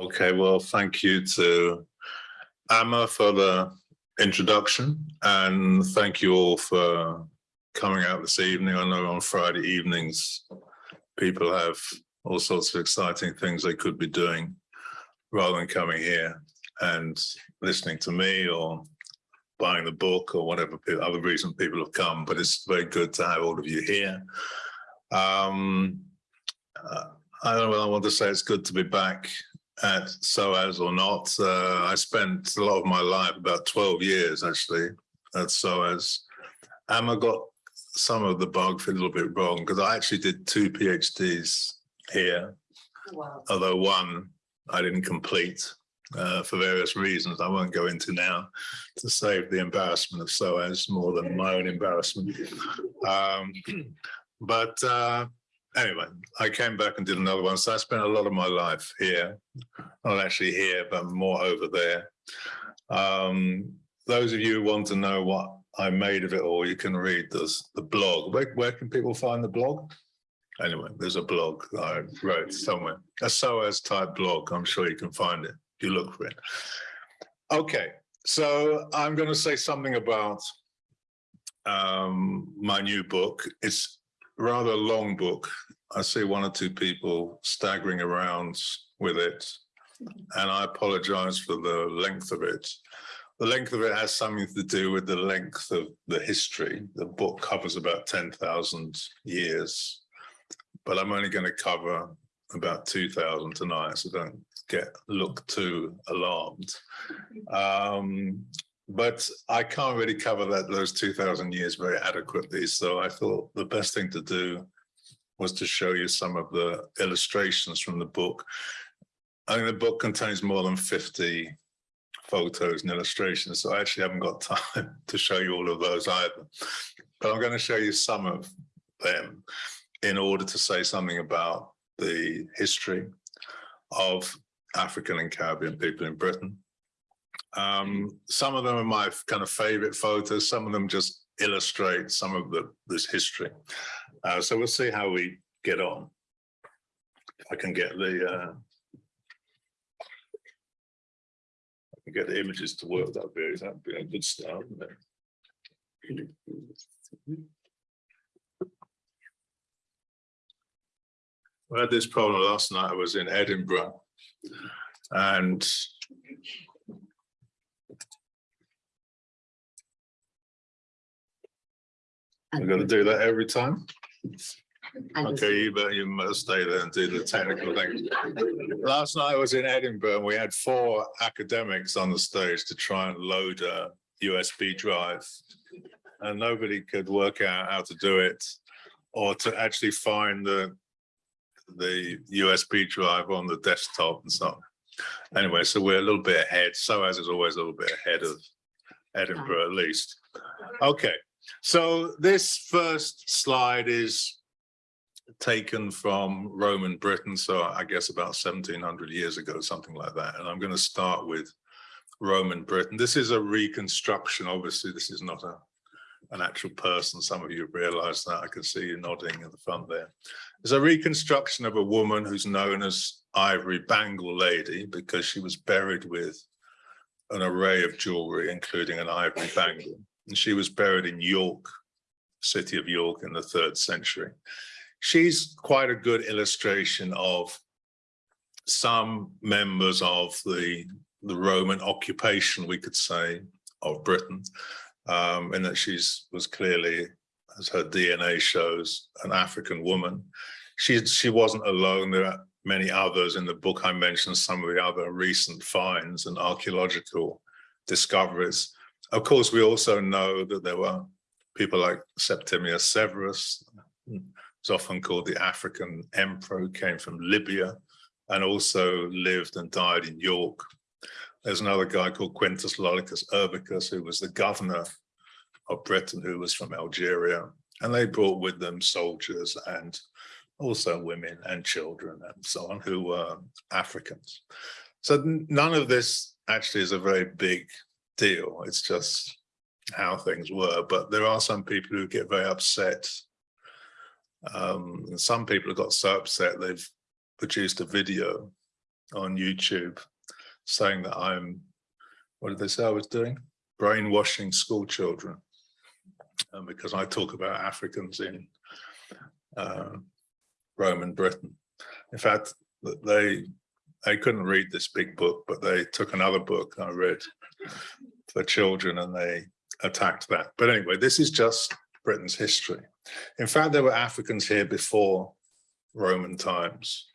Okay, well, thank you to Amma for the introduction and thank you all for coming out this evening. I know on Friday evenings, people have all sorts of exciting things they could be doing rather than coming here and listening to me or buying the book or whatever other reason people have come, but it's very good to have all of you here. Um, uh, I don't know whether I want to say it's good to be back at SOAS or not. Uh, I spent a lot of my life, about 12 years actually, at SOAS. Emma got some of the bug a little bit wrong because I actually did two PhDs here, Wow. although one I didn't complete uh, for various reasons I won't go into now to save the embarrassment of SOAS more than my own embarrassment. Um, but uh, anyway, I came back and did another one. So I spent a lot of my life here, not actually here, but more over there. Um, those of you who want to know what I made of it all, you can read this, the blog. Where, where can people find the blog? Anyway, there's a blog I wrote somewhere, a SOAS type blog. I'm sure you can find it if you look for it. Okay, so I'm going to say something about um, my new book. It's rather long book. I see one or two people staggering around with it, and I apologize for the length of it. The length of it has something to do with the length of the history. The book covers about 10,000 years, but I'm only going to cover about 2,000 tonight, so don't get look too alarmed. Um, but I can't really cover that those 2000 years very adequately. So I thought the best thing to do was to show you some of the illustrations from the book. I think the book contains more than 50 photos and illustrations. So I actually haven't got time to show you all of those either. But I'm going to show you some of them in order to say something about the history of African and Caribbean people in Britain. Um, some of them are my kind of favorite photos. Some of them just illustrate some of the this history. Uh, so we'll see how we get on. If I can get the uh, I can get the images to work. That'd be that'd be a good start. wouldn't? I had this problem last night. I was in Edinburgh and I'm gonna do that every time. Okay, you better, you must stay there and do the technical thing. Last night I was in Edinburgh and we had four academics on the stage to try and load a USB drive. And nobody could work out how to do it or to actually find the the USB drive on the desktop and so on. Anyway, so we're a little bit ahead. SOAS is always a little bit ahead of Edinburgh at least. Okay, so this first slide is taken from Roman Britain, so I guess about 1700 years ago, something like that. And I'm going to start with Roman Britain. This is a reconstruction. Obviously, this is not a an actual person. Some of you have realized that. I can see you nodding at the front there. It's a reconstruction of a woman who's known as Ivory Bangle Lady because she was buried with an array of jewelry, including an ivory bangle. And she was buried in York, city of York in the third century. She's quite a good illustration of some members of the, the Roman occupation, we could say, of Britain, um, in that she's was clearly, as her DNA shows, an African woman. She, she wasn't alone. There are many others in the book. I mentioned some of the other recent finds and archaeological discoveries. Of course, we also know that there were people like Septimius Severus, who's often called the African emperor, who came from Libya and also lived and died in York. There's another guy called Quintus Lollius Urbicus, who was the governor of Britain, who was from Algeria. And they brought with them soldiers and also women and children and so on, who were Africans. So none of this actually is a very big deal. It's just how things were. But there are some people who get very upset. Um, and some people have got so upset they've produced a video on YouTube saying that I'm, what did they say I was doing? Brainwashing school children. Um, because I talk about Africans in uh, Roman Britain. In fact, they they couldn't read this big book, but they took another book I read for children and they attacked that. But anyway, this is just Britain's history. In fact, there were Africans here before Roman times.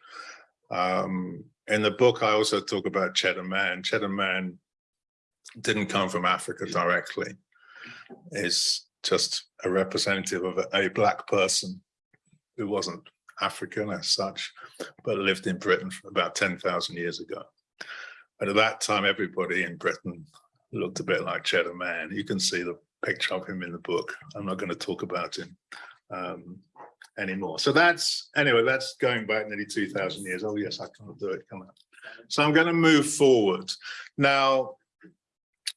Um, in the book, I also talk about Cheddar Man. Cheddar Man didn't come from Africa directly. Is just a representative of a, a black person who wasn't African as such, but lived in Britain for about 10,000 years ago. And at that time, everybody in Britain looked a bit like Cheddar Man. You can see the picture of him in the book. I'm not going to talk about him um, anymore. So that's, anyway, that's going back nearly 2000 years. Oh yes, I can't do it, come on. So I'm going to move forward. Now,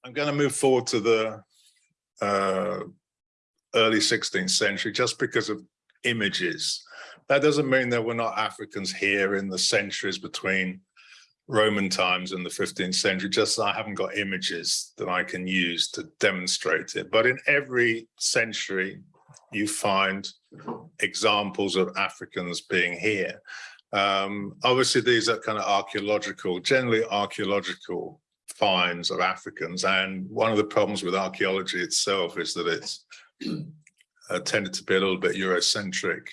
I'm going to move forward to the uh, early 16th century just because of images. That doesn't mean there were not Africans here in the centuries between Roman times and the 15th century, just I haven't got images that I can use to demonstrate it. But in every century, you find examples of Africans being here. Um, obviously, these are kind of archaeological, generally archaeological finds of Africans. And one of the problems with archaeology itself is that it's uh, tended to be a little bit Eurocentric.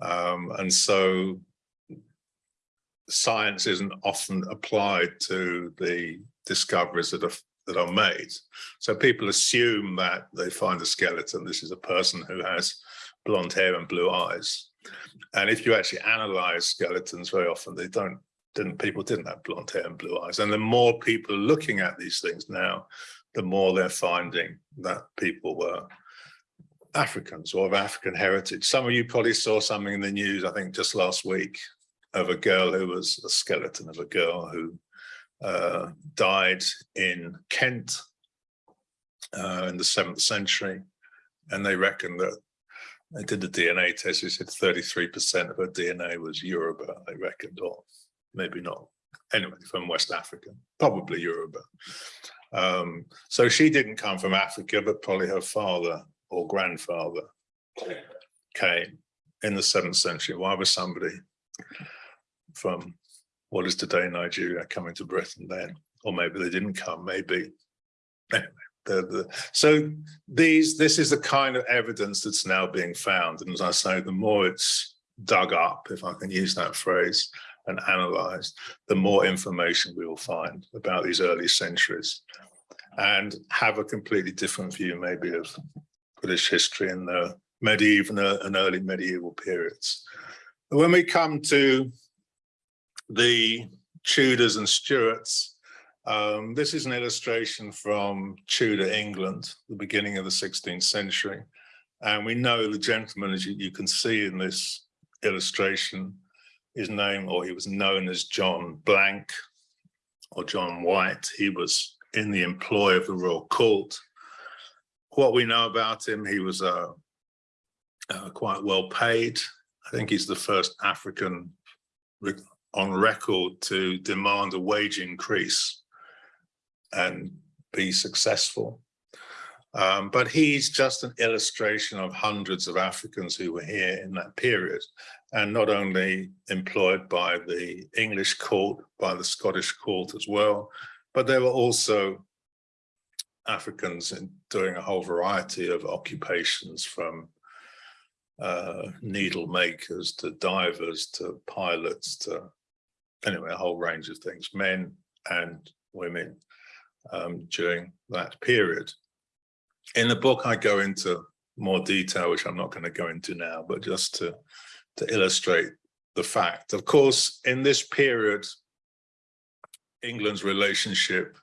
Um, and so science isn't often applied to the discoveries that are that are made. So people assume that they find a skeleton. This is a person who has blonde hair and blue eyes. And if you actually analyze skeletons, very often they don't, didn't people didn't have blonde hair and blue eyes. And the more people are looking at these things now, the more they're finding that people were Africans or of African heritage. Some of you probably saw something in the news, I think just last week, of a girl who was a skeleton of a girl who uh, died in Kent uh, in the seventh century. And they reckon that they did the DNA test, they said 33% of her DNA was Yoruba, they reckoned, or maybe not. Anyway, from West Africa, probably Yoruba. Um, so she didn't come from Africa, but probably her father or grandfather came in the seventh century. Why was somebody from what is today Nigeria coming to Britain then? Or maybe they didn't come, maybe. So these, this is the kind of evidence that's now being found. And as I say, the more it's dug up, if I can use that phrase, and analyzed, the more information we will find about these early centuries and have a completely different view maybe of British history in the medieval and early medieval periods. When we come to the Tudors and Stuarts. Um, this is an illustration from Tudor England, the beginning of the 16th century. And we know the gentleman, as you, you can see in this illustration, his name, or he was known as John Blank or John White. He was in the employ of the royal court. What we know about him, he was uh, uh, quite well paid. I think he's the first African on record to demand a wage increase and be successful. Um, but he's just an illustration of hundreds of Africans who were here in that period and not only employed by the English court, by the Scottish court as well, but there were also Africans in doing a whole variety of occupations from uh, needle makers to divers to pilots to anyway, a whole range of things, men and women um, during that period. In the book, I go into more detail, which I'm not going to go into now, but just to, to illustrate the fact. Of course, in this period, England's relationship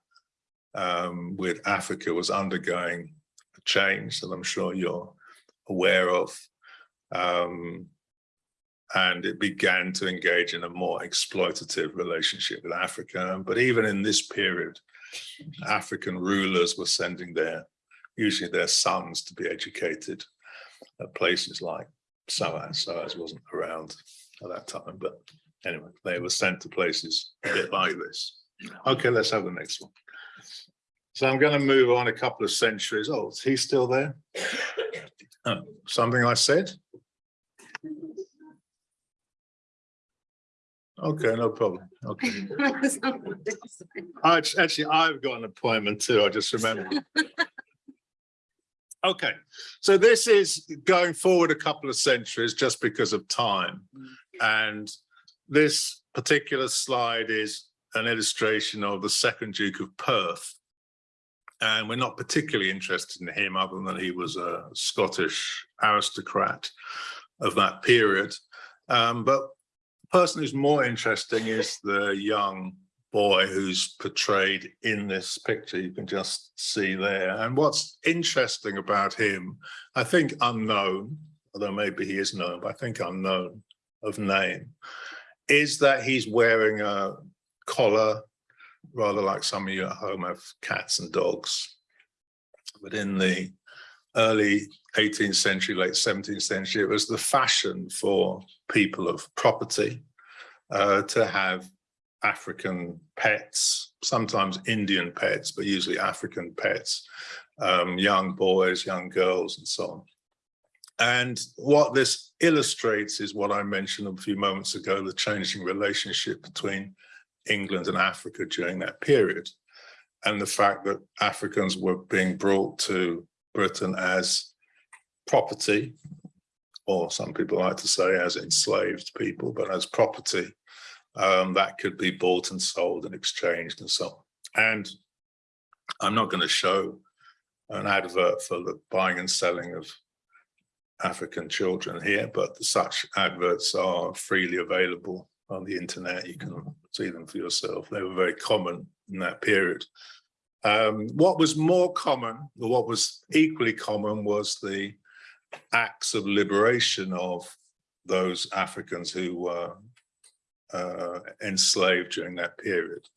um, with Africa was undergoing a change that I'm sure you're aware of. Um, and it began to engage in a more exploitative relationship with Africa. But even in this period, African rulers were sending their, usually their sons to be educated at places like SOAS. SOAS wasn't around at that time, but anyway, they were sent to places a bit like this. Okay, let's have the next one. So I'm going to move on a couple of centuries. Oh, is he still there? Oh, Something I said? Okay, no problem. Okay. I Actually, I've got an appointment too. I just remembered. Okay, so this is going forward a couple of centuries just because of time. And this particular slide is an illustration of the second Duke of Perth. And we're not particularly interested in him other than he was a Scottish aristocrat of that period. Um, but person who's more interesting is the young boy who's portrayed in this picture you can just see there. And what's interesting about him, I think unknown, although maybe he is known, but I think unknown of name, is that he's wearing a collar, rather like some of you at home have cats and dogs. But in the early 18th century, late 17th century, it was the fashion for people of property uh, to have African pets, sometimes Indian pets, but usually African pets, um, young boys, young girls, and so on. And what this illustrates is what I mentioned a few moments ago, the changing relationship between England and Africa during that period. And the fact that Africans were being brought to Britain as property, or some people like to say as enslaved people, but as property um, that could be bought and sold and exchanged and so on. And I'm not going to show an advert for the buying and selling of African children here, but such adverts are freely available on the internet. You can see them for yourself. They were very common in that period. Um, what was more common, or what was equally common, was the acts of liberation of those Africans who were uh, enslaved during that period,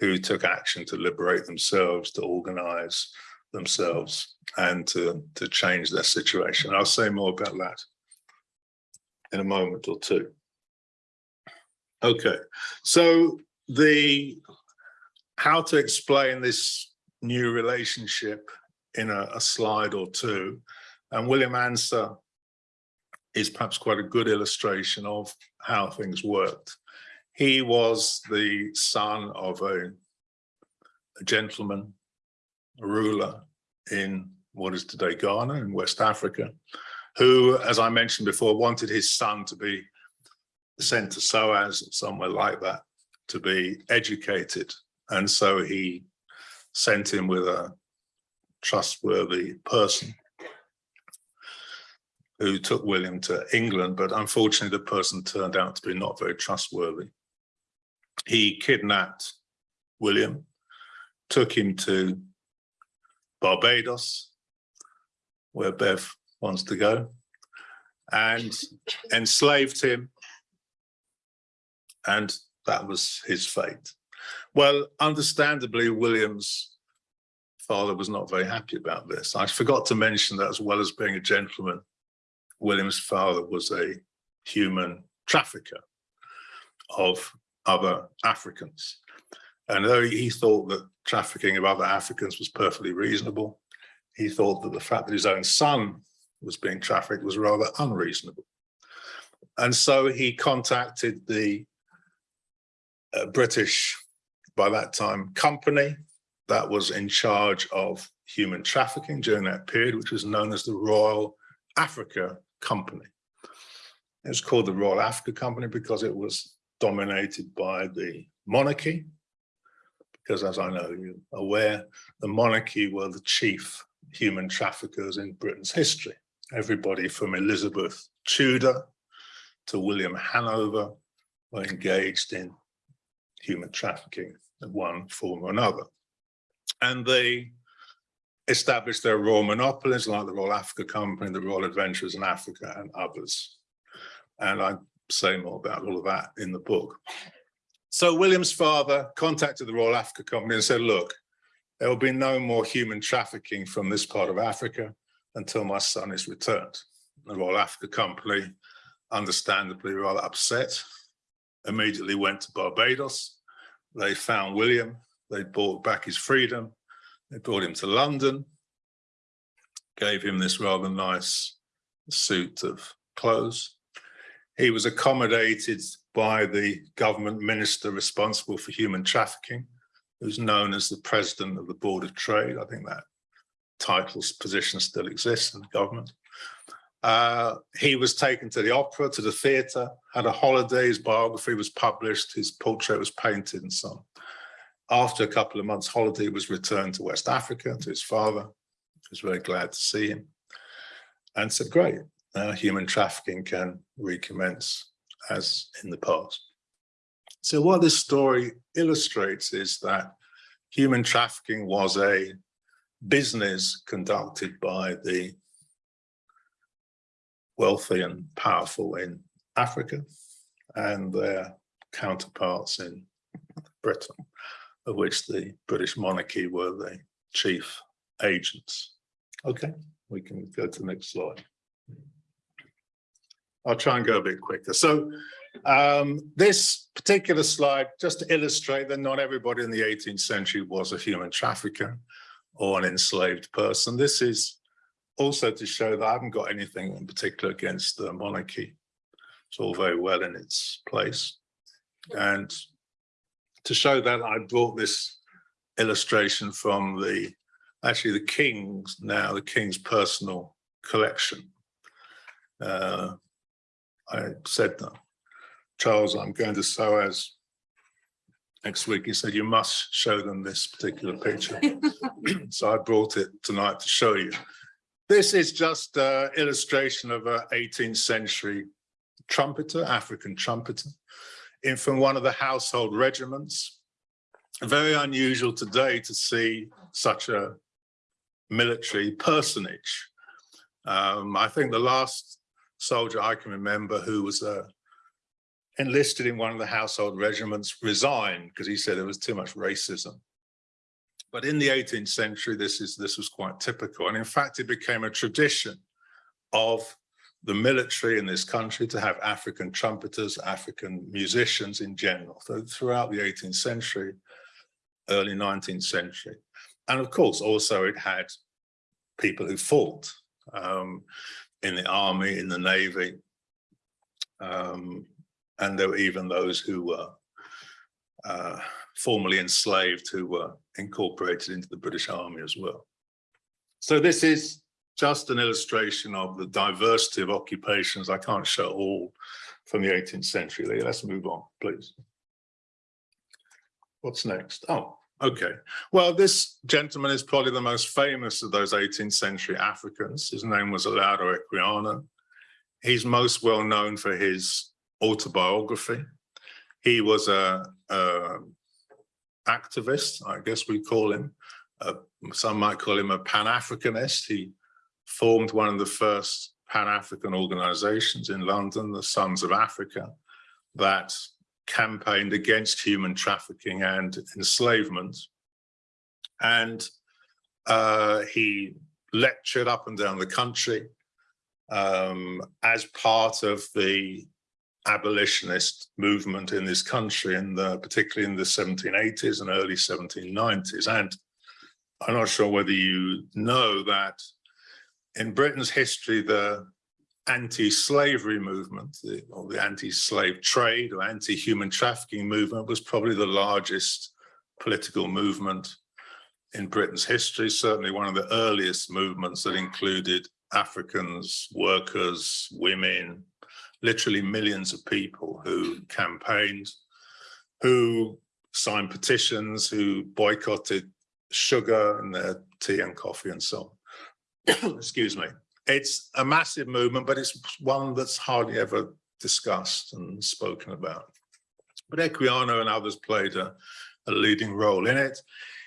who took action to liberate themselves, to organize themselves and to, to change their situation. I'll say more about that in a moment or two. Okay, so the how to explain this new relationship in a, a slide or two, and William Ansah is perhaps quite a good illustration of how things worked. He was the son of a, a gentleman, a ruler in what is today Ghana in West Africa, who, as I mentioned before, wanted his son to be sent to SOAS, or somewhere like that, to be educated. And so he sent him with a trustworthy person who took William to England, but unfortunately the person turned out to be not very trustworthy. He kidnapped William, took him to Barbados, where Bev wants to go, and enslaved him. And that was his fate. Well, understandably, William's father was not very happy about this. I forgot to mention that as well as being a gentleman, William's father was a human trafficker of other Africans. And though he thought that trafficking of other Africans was perfectly reasonable, he thought that the fact that his own son was being trafficked was rather unreasonable. And so he contacted the uh, British, by that time, company that was in charge of human trafficking during that period, which was known as the Royal Africa Company. It was called the Royal Africa Company because it was dominated by the monarchy, because as I know you're aware, the monarchy were the chief human traffickers in Britain's history. Everybody from Elizabeth Tudor to William Hanover were engaged in human trafficking in one form or another. And they established their royal monopolies like the Royal Africa Company, the Royal Adventurers in Africa and others. And I say more about all of that in the book. So William's father contacted the Royal Africa Company and said, look, there will be no more human trafficking from this part of Africa until my son is returned. The Royal Africa Company, understandably rather upset immediately went to Barbados. They found William, they brought back his freedom, they brought him to London, gave him this rather nice suit of clothes. He was accommodated by the government minister responsible for human trafficking, who's known as the president of the Board of Trade. I think that title's position still exists in the government. Uh, he was taken to the opera, to the theatre, had a holiday, his biography was published, his portrait was painted and so on. After a couple of months holiday, was returned to West Africa, to his father. He was very glad to see him and said, great, uh, human trafficking can recommence as in the past. So what this story illustrates is that human trafficking was a business conducted by the wealthy and powerful in Africa and their counterparts in Britain, of which the British monarchy were the chief agents. Okay, we can go to the next slide. I'll try and go a bit quicker. So um, this particular slide, just to illustrate that not everybody in the 18th century was a human trafficker or an enslaved person. This is also to show that I haven't got anything in particular against the monarchy. It's all very well in its place. And to show that I brought this illustration from the, actually the King's now, the King's personal collection. Uh, I said, that, Charles, I'm going to SOAS next week. He said, you must show them this particular picture. so I brought it tonight to show you. This is just an illustration of an 18th century trumpeter, African trumpeter, in from one of the household regiments. Very unusual today to see such a military personage. Um, I think the last soldier I can remember who was uh, enlisted in one of the household regiments resigned because he said there was too much racism. But in the 18th century, this is this was quite typical. And in fact, it became a tradition of the military in this country to have African trumpeters, African musicians in general. So throughout the 18th century, early 19th century. And of course, also it had people who fought um, in the army, in the navy. Um, and there were even those who were uh, formerly enslaved who were incorporated into the British Army as well. So this is just an illustration of the diversity of occupations. I can't show all from the 18th century. Let's move on, please. What's next? Oh, okay. Well, this gentleman is probably the most famous of those 18th century Africans. His name was Olaudah Equiano. He's most well known for his autobiography. He was a, a activist, I guess we call him. Uh, some might call him a Pan-Africanist. He formed one of the first Pan-African organizations in London, the Sons of Africa, that campaigned against human trafficking and enslavement. And uh, he lectured up and down the country um, as part of the abolitionist movement in this country, in the, particularly in the 1780s and early 1790s. And I'm not sure whether you know that in Britain's history, the anti-slavery movement, the, or the anti-slave trade or anti-human trafficking movement was probably the largest political movement in Britain's history, certainly one of the earliest movements that included Africans, workers, women, literally millions of people who campaigned, who signed petitions, who boycotted sugar and their tea and coffee and so on. Excuse me. It's a massive movement, but it's one that's hardly ever discussed and spoken about. But Equiano and others played a, a leading role in it.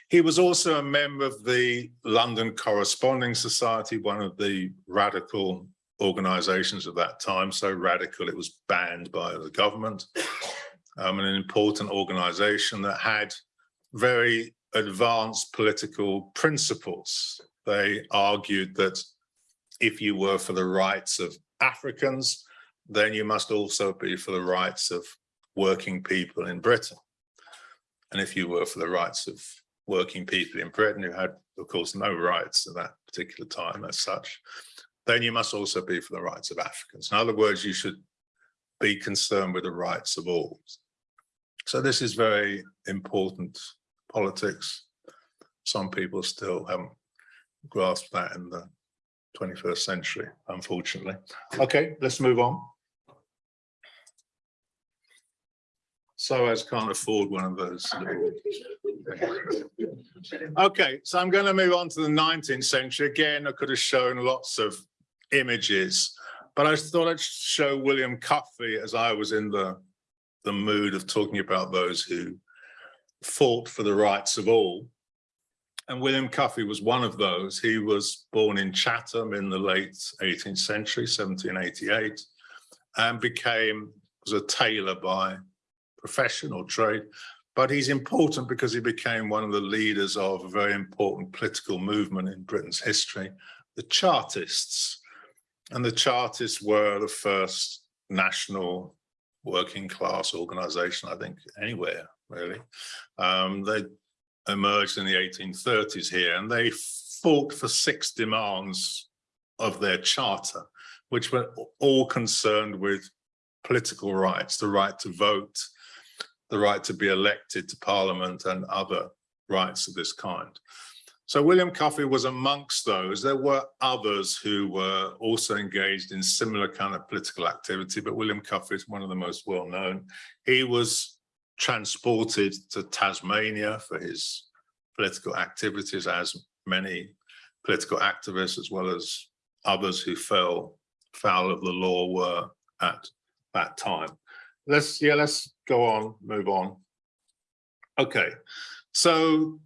He was also a member of the London Corresponding Society, one of the radical organizations of that time, so radical it was banned by the government, um, an important organization that had very advanced political principles. They argued that if you were for the rights of Africans, then you must also be for the rights of working people in Britain. And if you were for the rights of working people in Britain who had, of course, no rights at that particular time as such, then you must also be for the rights of Africans. In other words, you should be concerned with the rights of all. So this is very important politics. Some people still haven't grasped that in the 21st century, unfortunately. Okay, let's move on. So as can't afford one of those. Okay, so I'm going to move on to the 19th century. Again, I could have shown lots of images, but I thought I'd show William Cuffay as I was in the, the mood of talking about those who fought for the rights of all. And William Cuffay was one of those. He was born in Chatham in the late 18th century, 1788, and became, was a tailor by profession or trade. But he's important because he became one of the leaders of a very important political movement in Britain's history, the Chartists. And the Chartists were the first national working class organization, I think, anywhere, really. Um, they emerged in the 1830s here and they fought for six demands of their charter, which were all concerned with political rights, the right to vote, the right to be elected to parliament and other rights of this kind. So William Cuffay was amongst those. There were others who were also engaged in similar kind of political activity, but William Cuffay is one of the most well known. He was transported to Tasmania for his political activities as many political activists as well as others who fell foul of the law were at that time. Let's, yeah, let's go on, move on. Okay, so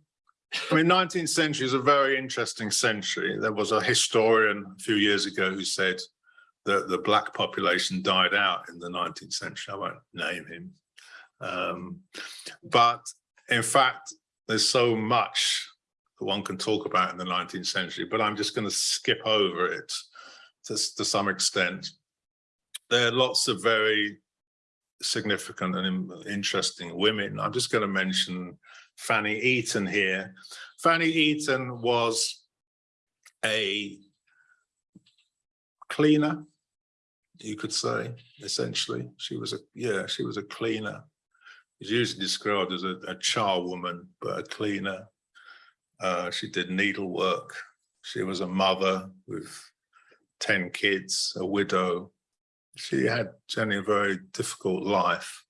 I mean, 19th century is a very interesting century. There was a historian a few years ago who said that the black population died out in the 19th century. I won't name him, um, but in fact, there's so much that one can talk about in the 19th century, but I'm just going to skip over it to, to some extent. There are lots of very significant and interesting women. I'm just going to mention Fanny Eaton here. Fanny Eaton was a cleaner, you could say, essentially. She was a, yeah, she was a cleaner is usually described as a, a charwoman, but a cleaner. Uh, she did needlework. She was a mother with 10 kids, a widow. She had generally a very difficult life,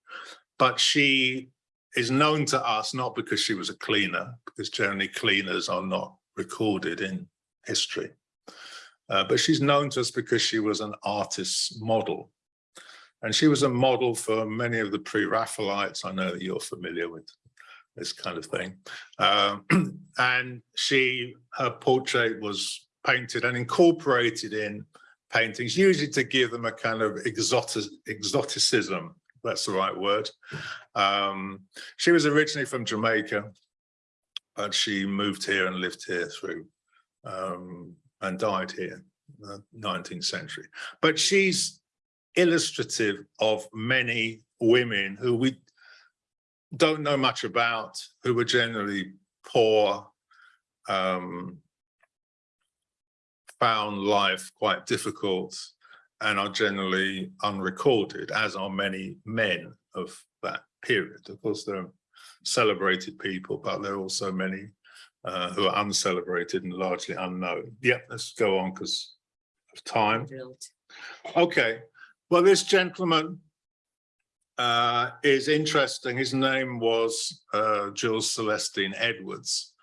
but she is known to us not because she was a cleaner, because generally cleaners are not recorded in history. Uh, but she's known to us because she was an artist's model. And she was a model for many of the pre-Raphaelites. I know that you're familiar with this kind of thing. Um, and she, her portrait was painted and incorporated in paintings, usually to give them a kind of exotic, exoticism, that's the right word. Um, she was originally from Jamaica, but she moved here and lived here through um, and died here in the 19th century. But she's illustrative of many women who we don't know much about, who were generally poor, um, found life quite difficult and are generally unrecorded, as are many men of that period. Of course, there are celebrated people, but there are also many uh, who are uncelebrated and largely unknown. Yep, let's go on because of time. Okay, well, this gentleman uh, is interesting. His name was uh, Jules Celestine Edwards,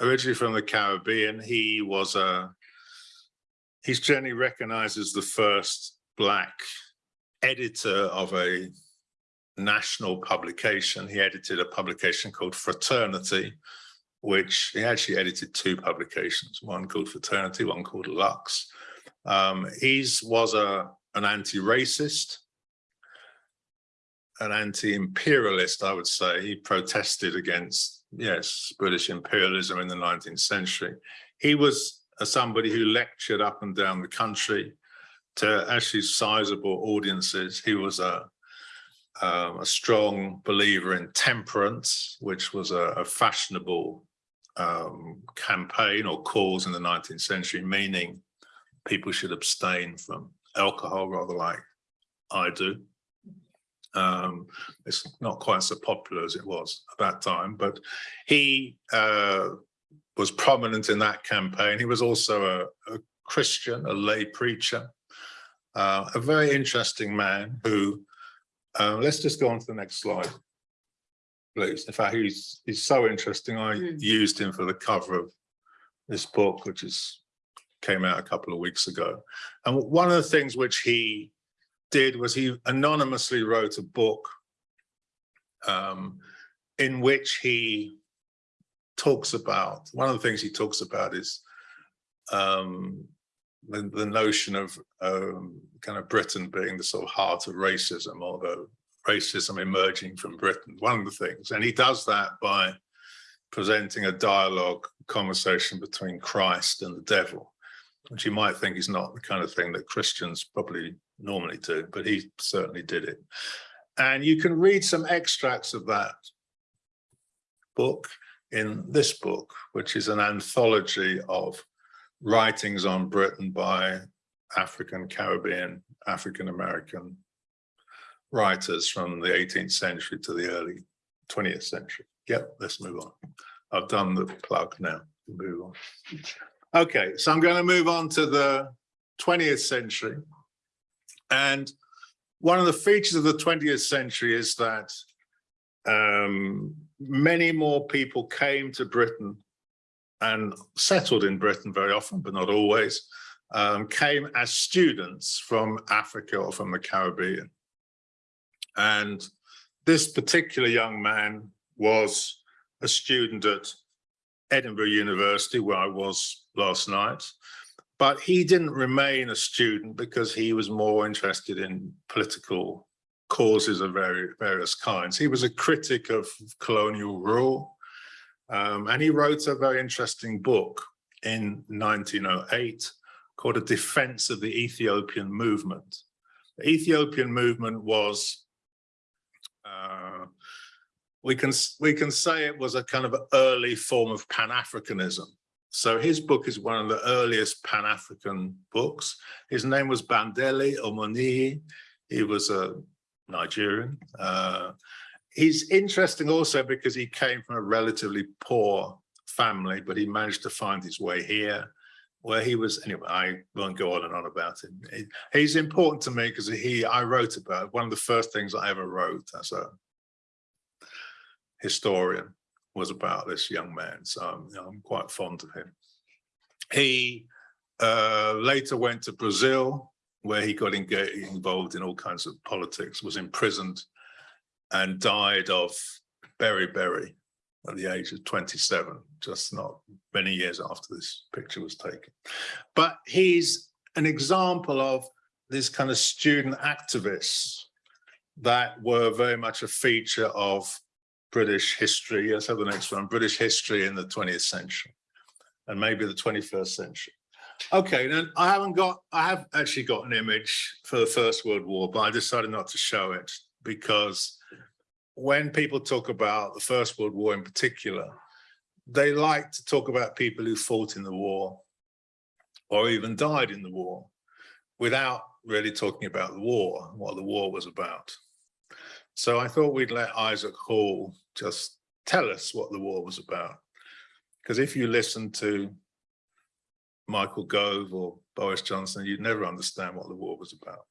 originally from the Caribbean. He was a, he's generally recognized as the first black editor of a national publication. He edited a publication called Fraternity, which he actually edited two publications, one called Fraternity, one called Lux. Um, he's was a an anti-racist, an anti-imperialist, I would say. He protested against, yes, British imperialism in the 19th century. He was somebody who lectured up and down the country to actually sizable audiences. He was a, um, a strong believer in temperance, which was a, a fashionable um, campaign or cause in the 19th century, meaning people should abstain from alcohol rather like I do. Um, it's not quite so popular as it was at that time, but he uh, was prominent in that campaign. He was also a, a Christian, a lay preacher, uh, a very interesting man who, uh, let's just go on to the next slide, please. In fact, he's, he's so interesting. I Mm. used him for the cover of this book, which is came out a couple of weeks ago. And one of the things which he did was he anonymously wrote a book um, in which he talks about, one of the things he talks about is um, the, the notion of um, kind of Britain being the sort of heart of racism or the racism emerging from Britain, one of the things. And he does that by presenting a dialogue conversation between Christ and the devil, which you might think is not the kind of thing that Christians probably normally do, but he certainly did it. And you can read some extracts of that book in this book, which is an anthology of writings on Britain by African, Caribbean, African American writers from the 18th century to the early 20th century. Yep, let's move on. I've done the plug now. Move on. Okay, so I'm going to move on to the 20th century. And one of the features of the 20th century is that um, many more people came to Britain and settled in Britain very often, but not always, um, came as students from Africa or from the Caribbean. And this particular young man was a student at Edinburgh University, where I was last night. But he didn't remain a student because he was more interested in political causes of very, various kinds. He was a critic of colonial rule. Um, and he wrote a very interesting book in 1908 called A Defense of the Ethiopian Movement. The Ethiopian movement was uh, we can we can say it was a kind of early form of Pan-Africanism. So his book is one of the earliest Pan-African books. His name was Bandele Omoniyi. He was a Nigerian. Uh, he's interesting also because he came from a relatively poor family, but he managed to find his way here where he was, anyway, I won't go on and on about him. He, he's important to me because he, I wrote about, one of the first things I ever wrote as a historian was about this young man. So I'm, you know, I'm quite fond of him. He uh, later went to Brazil, where he got involved in all kinds of politics, was imprisoned and died of beriberi at the age of 27, just not many years after this picture was taken. But he's an example of this kind of student activists that were very much a feature of British history. Let's have the next one, British history in the 20th century and maybe the 21st century. Okay, then I haven't got, I have actually got an image for the First World War, but I decided not to show it because when people talk about the First World War in particular, they like to talk about people who fought in the war or even died in the war without really talking about the war, what the war was about. So I thought we'd let Isaac Hall just tell us what the war was about. Because if you listen to Michael Gove or Boris Johnson, you'd never understand what the war was about.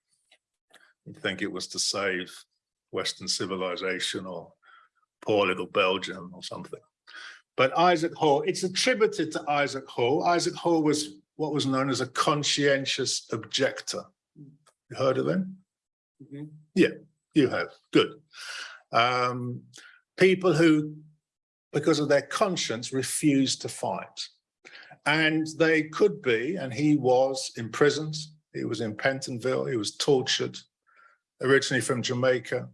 You'd think it was to save Western civilization or poor little Belgium or something. But Isaac Hall, it's attributed to Isaac Hall. Isaac Hall was what was known as a conscientious objector. You heard of them? Mm-hmm. Yeah, you have. Good. Um, people who, because of their conscience, refused to fight. And they could be, and he was imprisoned. He was in Pentonville. He was tortured, originally from Jamaica.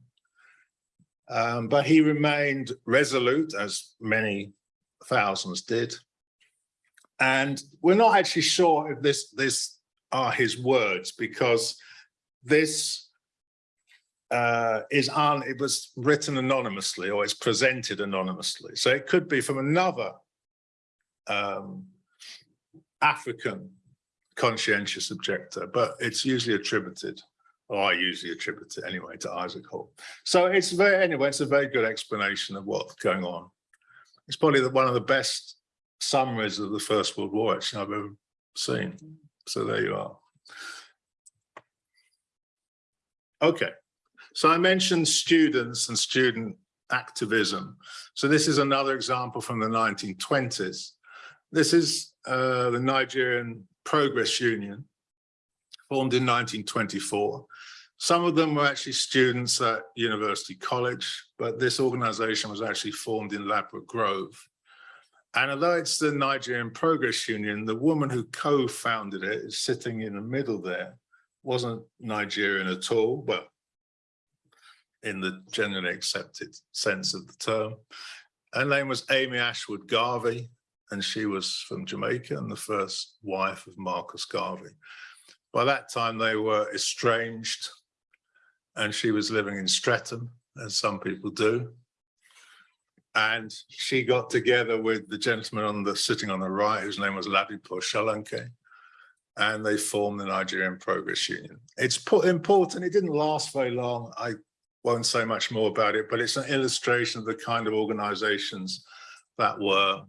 Um, but he remained resolute, as many thousands did. And we're not actually sure if this, this are his words, because this uh, is on, it was written anonymously or it's presented anonymously. So it could be from another um, African conscientious objector, but it's usually attributed, or I usually attribute it anyway to Isaac Hall. So it's very, anyway, it's a very good explanation of what's going on. It's probably the, one of the best summaries of the First World War actually I've ever seen. So there you are. Okay, so I mentioned students and student activism. So this is another example from the 1920s. This is uh, the Nigerian Progress Union, formed in 1924. Some of them were actually students at University College, but this organization was actually formed in Ladbroke Grove. And although it's the Nigerian Progress Union, the woman who co-founded it is sitting in the middle there, wasn't Nigerian at all, but in the generally accepted sense of the term. Her name was Amy Ashwood Garvey, and she was from Jamaica and the first wife of Marcus Garvey. By that time, they were estranged, and she was living in Streatham, as some people do. And she got together with the gentleman on the sitting on the right, whose name was Ladipo Solanke, and they formed the Nigerian Progress Union. It's important, it didn't last very long. I won't say much more about it, but it's an illustration of the kind of organizations that were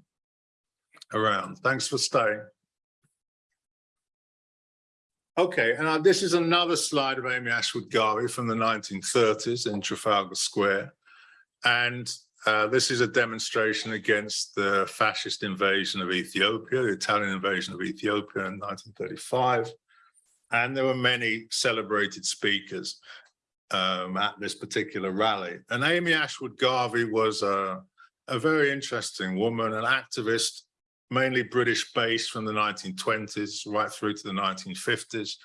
around. Thanks for staying. Okay, and this is another slide of Amy Ashwood Garvey from the 1930s in Trafalgar Square. And uh, this is a demonstration against the fascist invasion of Ethiopia, the Italian invasion of Ethiopia in 1935. And there were many celebrated speakers um, at this particular rally. And Amy Ashwood Garvey was a, a very interesting woman, an activist mainly British based from the 1920s right through to the 1950s.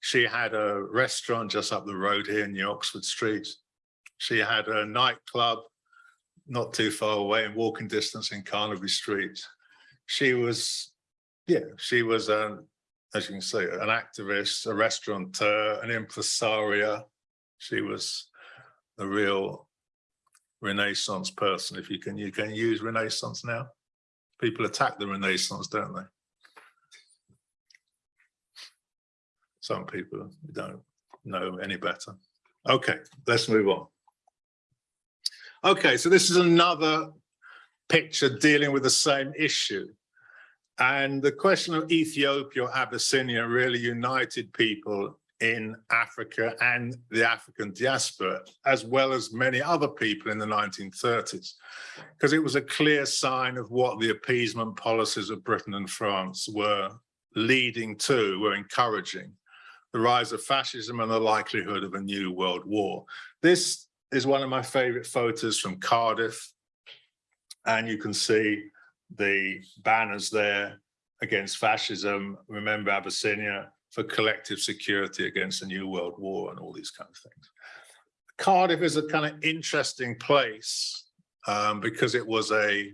She had a restaurant just up the road here in New Oxford Street. She had a nightclub not too far away in walking distance in Carnaby Street. She was, yeah, she was, um, as you can see, an activist, a restaurateur, an impresaria. She was a real Renaissance person, if you can, you can use Renaissance now people attack the Renaissance, don't they? Some people don't know any better. Okay, let's move on. Okay, so this is another picture dealing with the same issue. And the question of Ethiopia or Abyssinia really united people in Africa and the African diaspora, as well as many other people in the 1930s, because it was a clear sign of what the appeasement policies of Britain and France were leading to, were encouraging, the rise of fascism and the likelihood of a new world war. This is one of my favorite photos from Cardiff, and you can see the banners there against fascism, remember Abyssinia, for collective security against a new world war and all these kind of things. Cardiff is a kind of interesting place um, because it was a,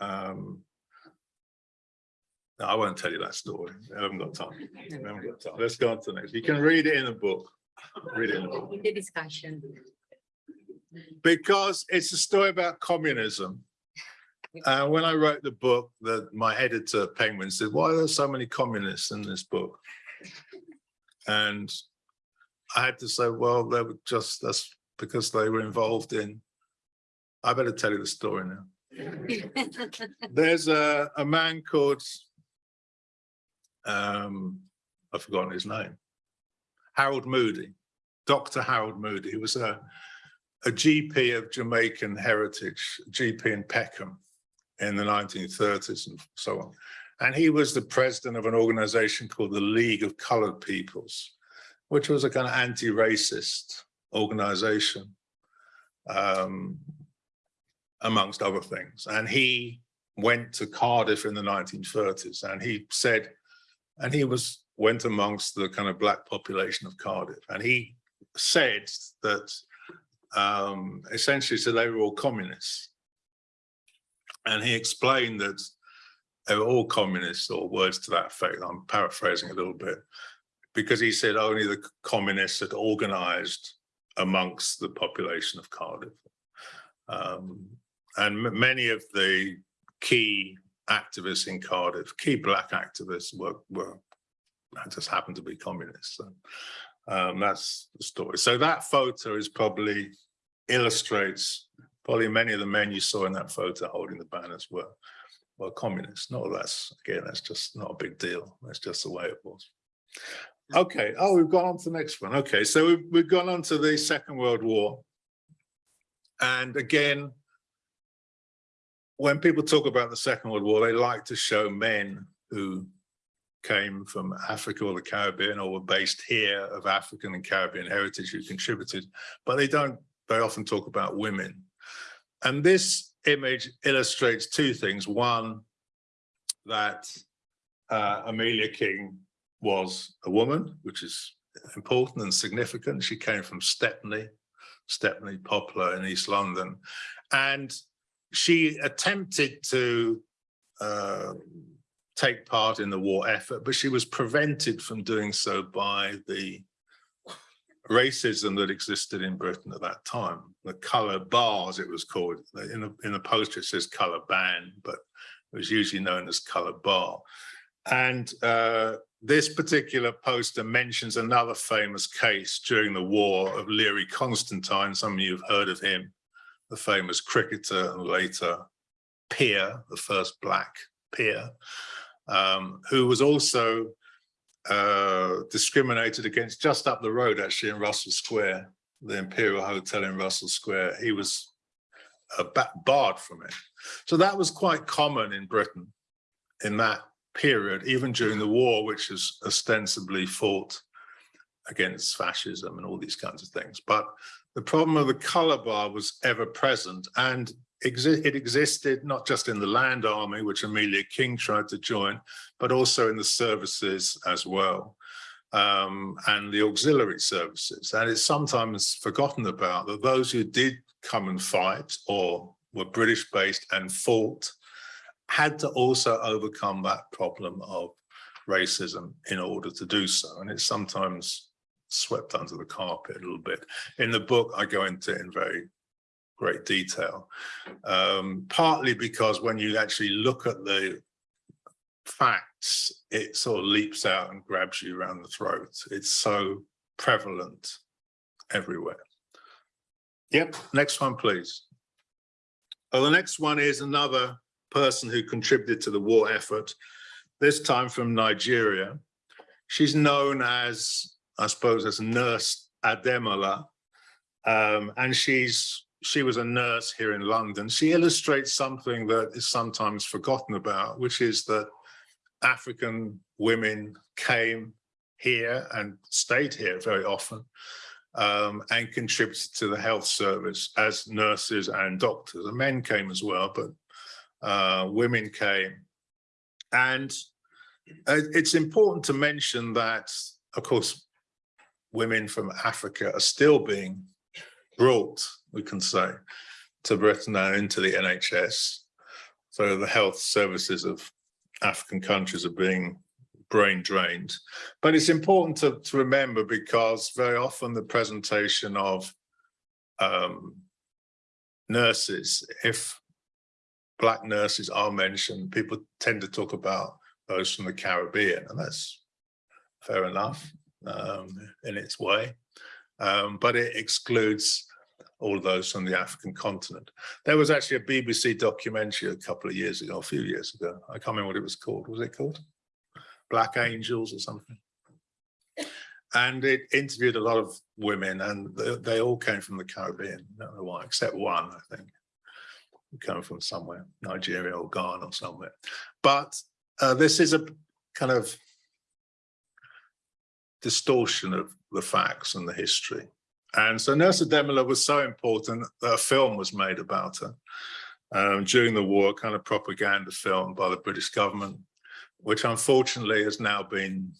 um, no, I won't tell you that story. I haven't got time. I haven't got time. Let's go on to the next. You can read it in a book. Read it in a book. In the discussion. Because it's a story about communism uh, when I wrote the book, that my editor Penguin said, why are there so many communists in this book? And I had to say, well, they were just, that's because they were involved in, I better tell you the story now. There's a, a man called, um, I've forgotten his name, Harold Moody, Dr. Harold Moody, He was a, a GP of Jamaican heritage, GP in Peckham in the 1930s and so on. And he was the president of an organization called the League of Colored Peoples, which was a kind of anti-racist organization, um, amongst other things. And he went to Cardiff in the 1930s and he said, and he was went amongst the kind of black population of Cardiff. And he said that um, essentially so they were all communists and he explained that they were all communists or words to that effect. I'm paraphrasing a little bit because he said only the communists had organized amongst the population of Cardiff. Um, and many of the key activists in Cardiff, key black activists were, were, just happened to be communists. So, um, that's the story. So that photo is probably illustrates, probably many of the men you saw in that photo holding the banners were, were communists. No, that's, again, that's just not a big deal. That's just the way it was. Okay, oh, we've gone on to the next one. Okay, so we've, we've gone on to the Second World War. And again, when people talk about the Second World War, they like to show men who came from Africa or the Caribbean or were based here of African and Caribbean heritage who contributed, but they don't they often talk about women. And this image illustrates two things. One, that uh, Amelia King was a woman, which is important and significant. She came from Stepney, Stepney Poplar in East London. And she attempted to uh, take part in the war effort, but she was prevented from doing so by the racism that existed in Britain at that time. The colour bars, it was called. In the, in the poster, it says colour ban, but it was usually known as colour bar. And uh, this particular poster mentions another famous case during the war of Learie Constantine. Some of you have heard of him, the famous cricketer and later peer, the first black peer, um, who was also uh, discriminated against just up the road, actually in Russell Square, the Imperial Hotel in Russell Square. He was uh, barred from it. So that was quite common in Britain in that period, even during the war, which is ostensibly fought against fascism and all these kinds of things. But the problem of the color bar was ever present and exi it existed not just in the land army, which Amelia King tried to join, but also in the services as well, um, and the auxiliary services. And it's sometimes forgotten about that those who did come and fight or were British based and fought had to also overcome that problem of racism in order to do so. And it's sometimes swept under the carpet a little bit. In the book, I go into it in very great detail, um, partly because when you actually look at the facts, it sort of leaps out and grabs you around the throat. It's so prevalent everywhere. Yep, next one, please. Oh, the next one is another person who contributed to the war effort, this time from Nigeria. She's known as, I suppose, as Nurse Ademola, um, and she's she was a nurse here in London. She illustrates something that is sometimes forgotten about, which is that African women came here and stayed here very often um, and contributed to the health service as nurses and doctors. And men came as well, but uh, women came. And uh, it's important to mention that, of course, women from Africa are still being brought, we can say, to Britain and into the NHS. So the health services of African countries are being brain drained. But it's important to, to remember because very often the presentation of um, nurses, if black nurses are mentioned, people tend to talk about those from the Caribbean, and that's fair enough um, in its way. Um, but it excludes all of those from the African continent. There was actually a BBC documentary a couple of years ago, a few years ago. I can't remember what it was called. Was it called? Black Angels or something? And it interviewed a lot of women and they, all came from the Caribbean. I don't know why, except one, I think come from somewhere, Nigeria or Ghana or somewhere. But uh, this is a kind of distortion of the facts and the history. And so Nurse Ademola was so important that a film was made about her um, during the war, kind of propaganda film by the British government, which unfortunately has now been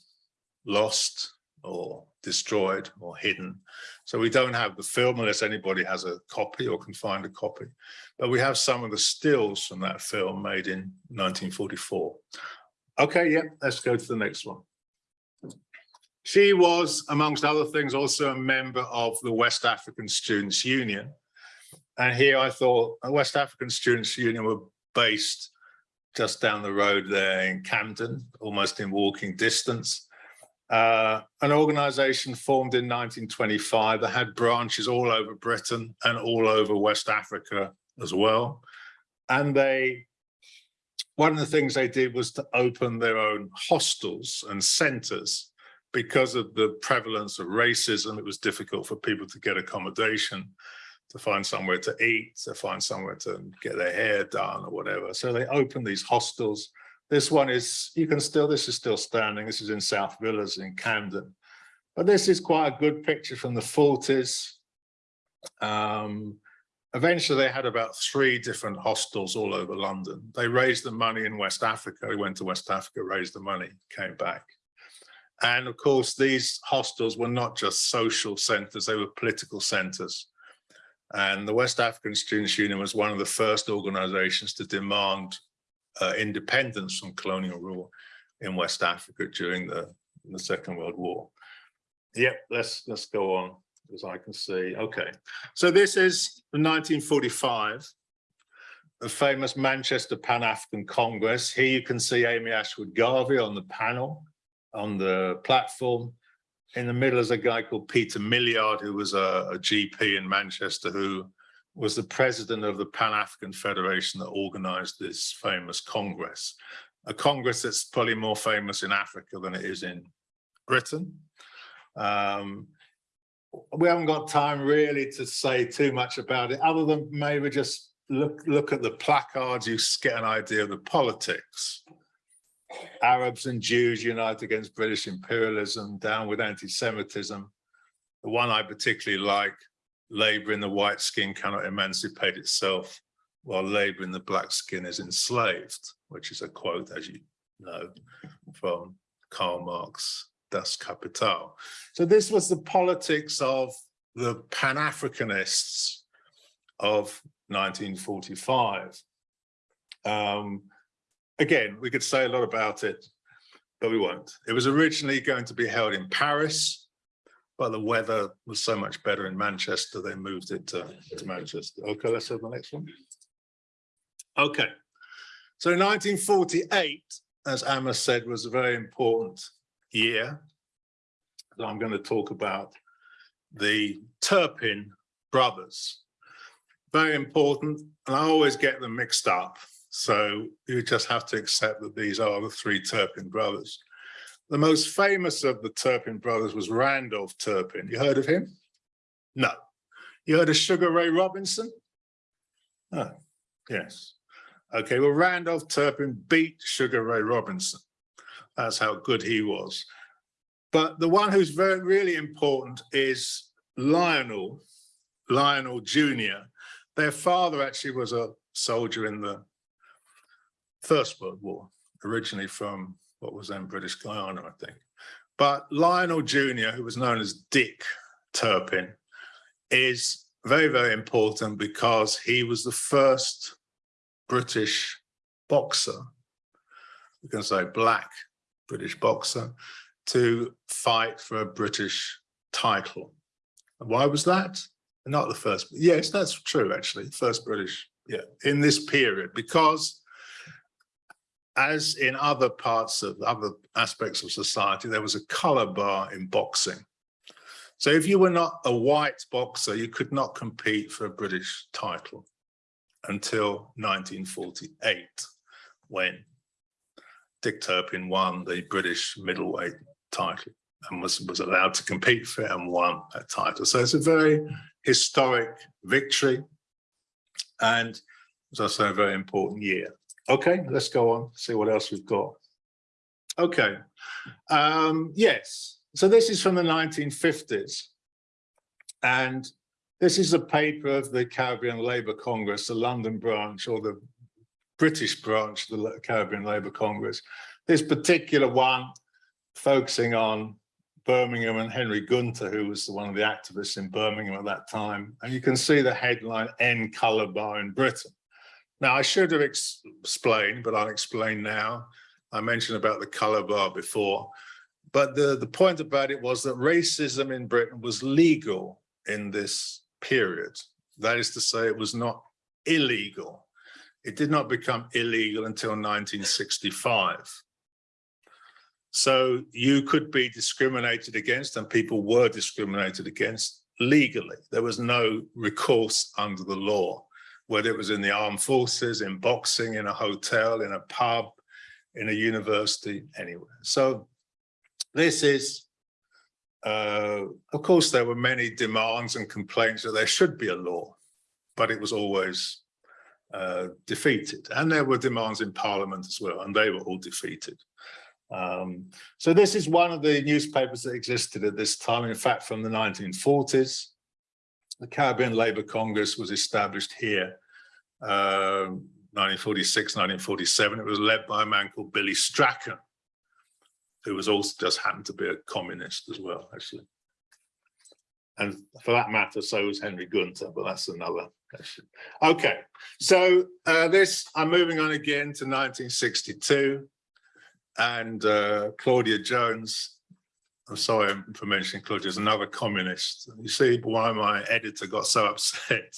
lost or destroyed or hidden. So we don't have the film unless anybody has a copy or can find a copy. But we have some of the stills from that film made in 1944. Okay, yeah, let's go to the next one. She was, amongst other things, also a member of the West African Students' Union. And here I thought the West African Students' Union were based just down the road there in Camden, almost in walking distance. Uh, an organization formed in 1925 that had branches all over Britain and all over West Africa as well. And they, one of the things they did was to open their own hostels and centers because of the prevalence of racism. It was difficult for people to get accommodation, to find somewhere to eat, to find somewhere to get their hair done or whatever. So they opened these hostels this one is, you can still, this is still standing. This is in South Villas in Camden. But this is quite a good picture from the 40s. Um, eventually they had about three different hostels all over London. They raised the money in West Africa. They went to West Africa, raised the money, came back. And of course, these hostels were not just social centers, they were political centers. And the West African Students' Union was one of the first organizations to demand uh, independence from colonial rule in West Africa during the, the Second World War. Yep, let's let's go on as I can see. Okay, so this is 1945, the famous Manchester Pan-African Congress. Here you can see Amy Ashwood Garvey on the panel, on the platform. In the middle is a guy called Peter Milliard, who was a, a GP in Manchester, who was the president of the Pan-African Federation that organized this famous Congress, a Congress that's probably more famous in Africa than it is in Britain. Um, we haven't got time really to say too much about it, other than maybe just look, look at the placards, you get an idea of the politics. Arabs and Jews unite against British imperialism, down with anti-Semitism. The one I particularly like labor in the white skin cannot emancipate itself while labor in the black skin is enslaved, which is a quote, as you know, from Karl Marx, Das Kapital. So this was the politics of the Pan-Africanists of 1945. Um, again, we could say a lot about it, but we won't. It was originally going to be held in Paris but the weather was so much better in Manchester, they moved it to, to Manchester. Okay, let's have the next one. Okay, so 1948, as Amma said, was a very important year. So I'm going to talk about the Turpin brothers. Very important, and I always get them mixed up. So you just have to accept that these are the three Turpin brothers. The most famous of the Turpin brothers was Randolph Turpin. You heard of him? No. You heard of Sugar Ray Robinson? Oh, yes. Okay, well, Randolph Turpin beat Sugar Ray Robinson. That's how good he was. But the one who's very, really important is Lionel, Lionel Jr. Their father actually was a soldier in the First World War, originally from what was then British Guyana, I think. But Lionel Jr., who was known as Dick Turpin, is very, very important because he was the first British boxer, we can say black British boxer, to fight for a British title. Why was that? Not the first, yes, that's true, actually, first British, yeah, in this period, because as in other parts of other aspects of society, there was a color bar in boxing. So if you were not a white boxer, you could not compete for a British title until 1948, when Dick Turpin won the British middleweight title and was, was allowed to compete for it and won that title. So it's a very historic victory and, as I say, a very important year. Okay, let's go on, see what else we've got. Okay, um, yes, so this is from the 1950s. And this is a paper of the Caribbean Labour Congress, the London branch or the British branch of the Caribbean Labour Congress. This particular one focusing on Birmingham and Henry Gunter, who was one of the activists in Birmingham at that time. And you can see the headline, End Colour Bar in Britain. Now, I should have explained, but I'll explain now. I mentioned about the color bar before, but the, the point about it was that racism in Britain was legal in this period. That is to say, it was not illegal. It did not become illegal until 1965. So you could be discriminated against and people were discriminated against legally. There was no recourse under the law, whether it was in the armed forces, in boxing, in a hotel, in a pub, in a university, anywhere. So this is, uh, of course, there were many demands and complaints that there should be a law, but it was always uh, defeated. And there were demands in parliament as well, and they were all defeated. Um, so this is one of the newspapers that existed at this time, in fact, from the 1940s. The Caribbean Labour Congress was established here, uh, 1946, 1947. It was led by a man called Billy Strachan, who was also just happened to be a communist as well, actually. And for that matter, so was Henry Gunter, but that's another question. Okay, so uh, this, I'm moving on again to 1962 and uh, Claudia Jones. I'm sorry for mentioning Claudia, is another communist. You see why my editor got so upset.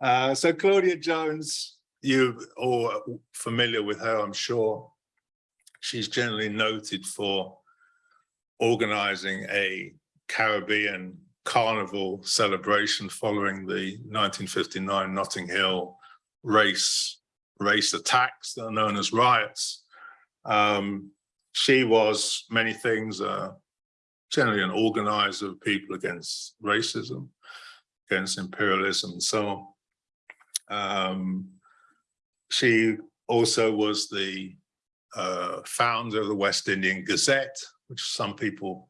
Uh, so Claudia Jones, you all familiar with her, I'm sure. She's generally noted for organizing a Caribbean carnival celebration following the 1959 Notting Hill race race attacks that are known as riots. Um, she was many things, uh, generally an organizer of people against racism, against imperialism and so on. Um, she also was the uh, founder of the West Indian Gazette, which some people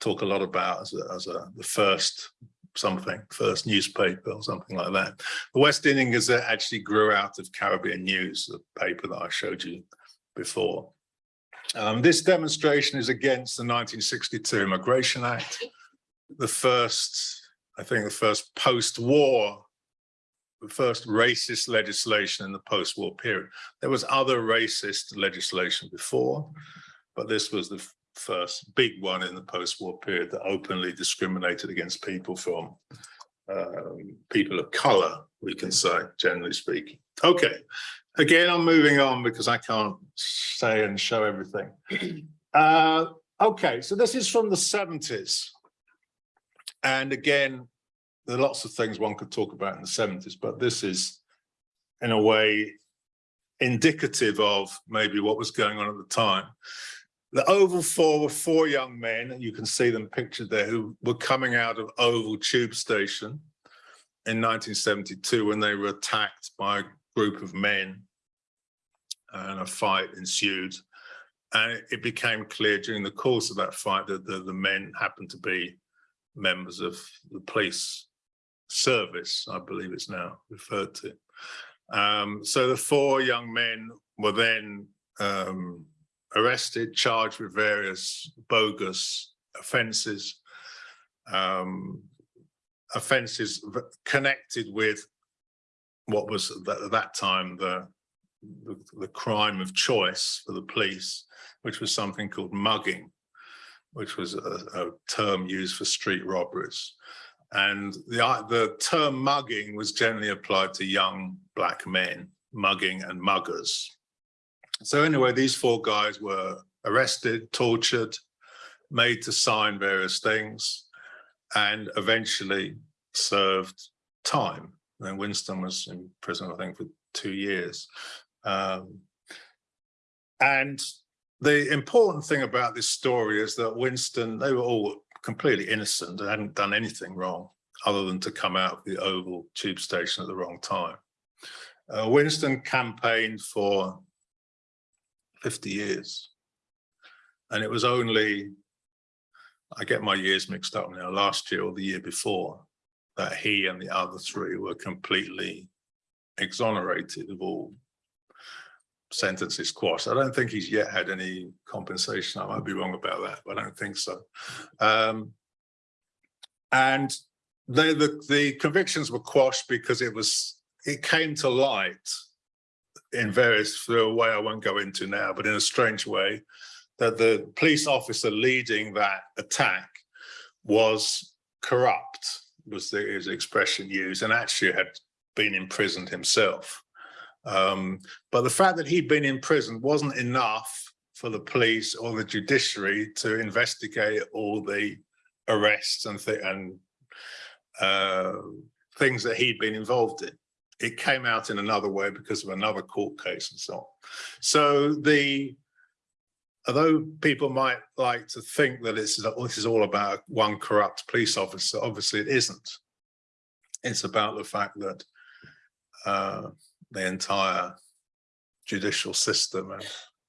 talk a lot about as, a, as a, the first something, first newspaper or something like that. The West Indian Gazette actually grew out of Caribbean News, the paper that I showed you before. Um, this demonstration is against the 1962 Immigration Act, the first, I think the first post-war, the first racist legislation in the post-war period. There was other racist legislation before, but this was the first big one in the post-war period that openly discriminated against people from um, people of color, we can say, generally speaking. Okay, again, I'm moving on because I can't say and show everything. Uh, okay, so this is from the 70s. And again, there are lots of things one could talk about in the 70s, but this is in a way indicative of maybe what was going on at the time. The Oval Four were four young men, and you can see them pictured there, who were coming out of Oval Tube Station in 1972 when they were attacked by a group of men and a fight ensued. And it became clear during the course of that fight that the, the men happened to be members of the police service, I believe it's now referred to. Um, so the four young men were then um, arrested, charged with various bogus offences, um, offences connected with what was at that time the the, the crime of choice for the police, which was something called mugging, which was a, a term used for street robberies. And the, the term mugging was generally applied to young black men, mugging and muggers. So anyway, these four guys were arrested, tortured, made to sign various things, and eventually served time. And Winston was in prison, I think, for two years. Um, and the important thing about this story is that Winston, they were all completely innocent and hadn't done anything wrong other than to come out of the Oval tube station at the wrong time. Uh, Winston campaigned for 50 years. And it was only, I get my years mixed up now, last year or the year before, that he and the other three were completely exonerated of all sentences quashed. I don't think he's yet had any compensation. I might be wrong about that, but I don't think so. Um, and the, the, convictions were quashed because it was it came to light in various through a way I won't go into now, but in a strange way, that the police officer leading that attack was corrupt, was the expression used, and actually had been imprisoned himself. Um, but the fact that he'd been in prison wasn't enough for the police or the judiciary to investigate all the arrests and thi- and uh, things that he'd been involved in. It came out in another way because of another court case and so on. So the although people might like to think that it's, this is all about one corrupt police officer, obviously it isn't. It's about the fact that uh, the entire judicial system and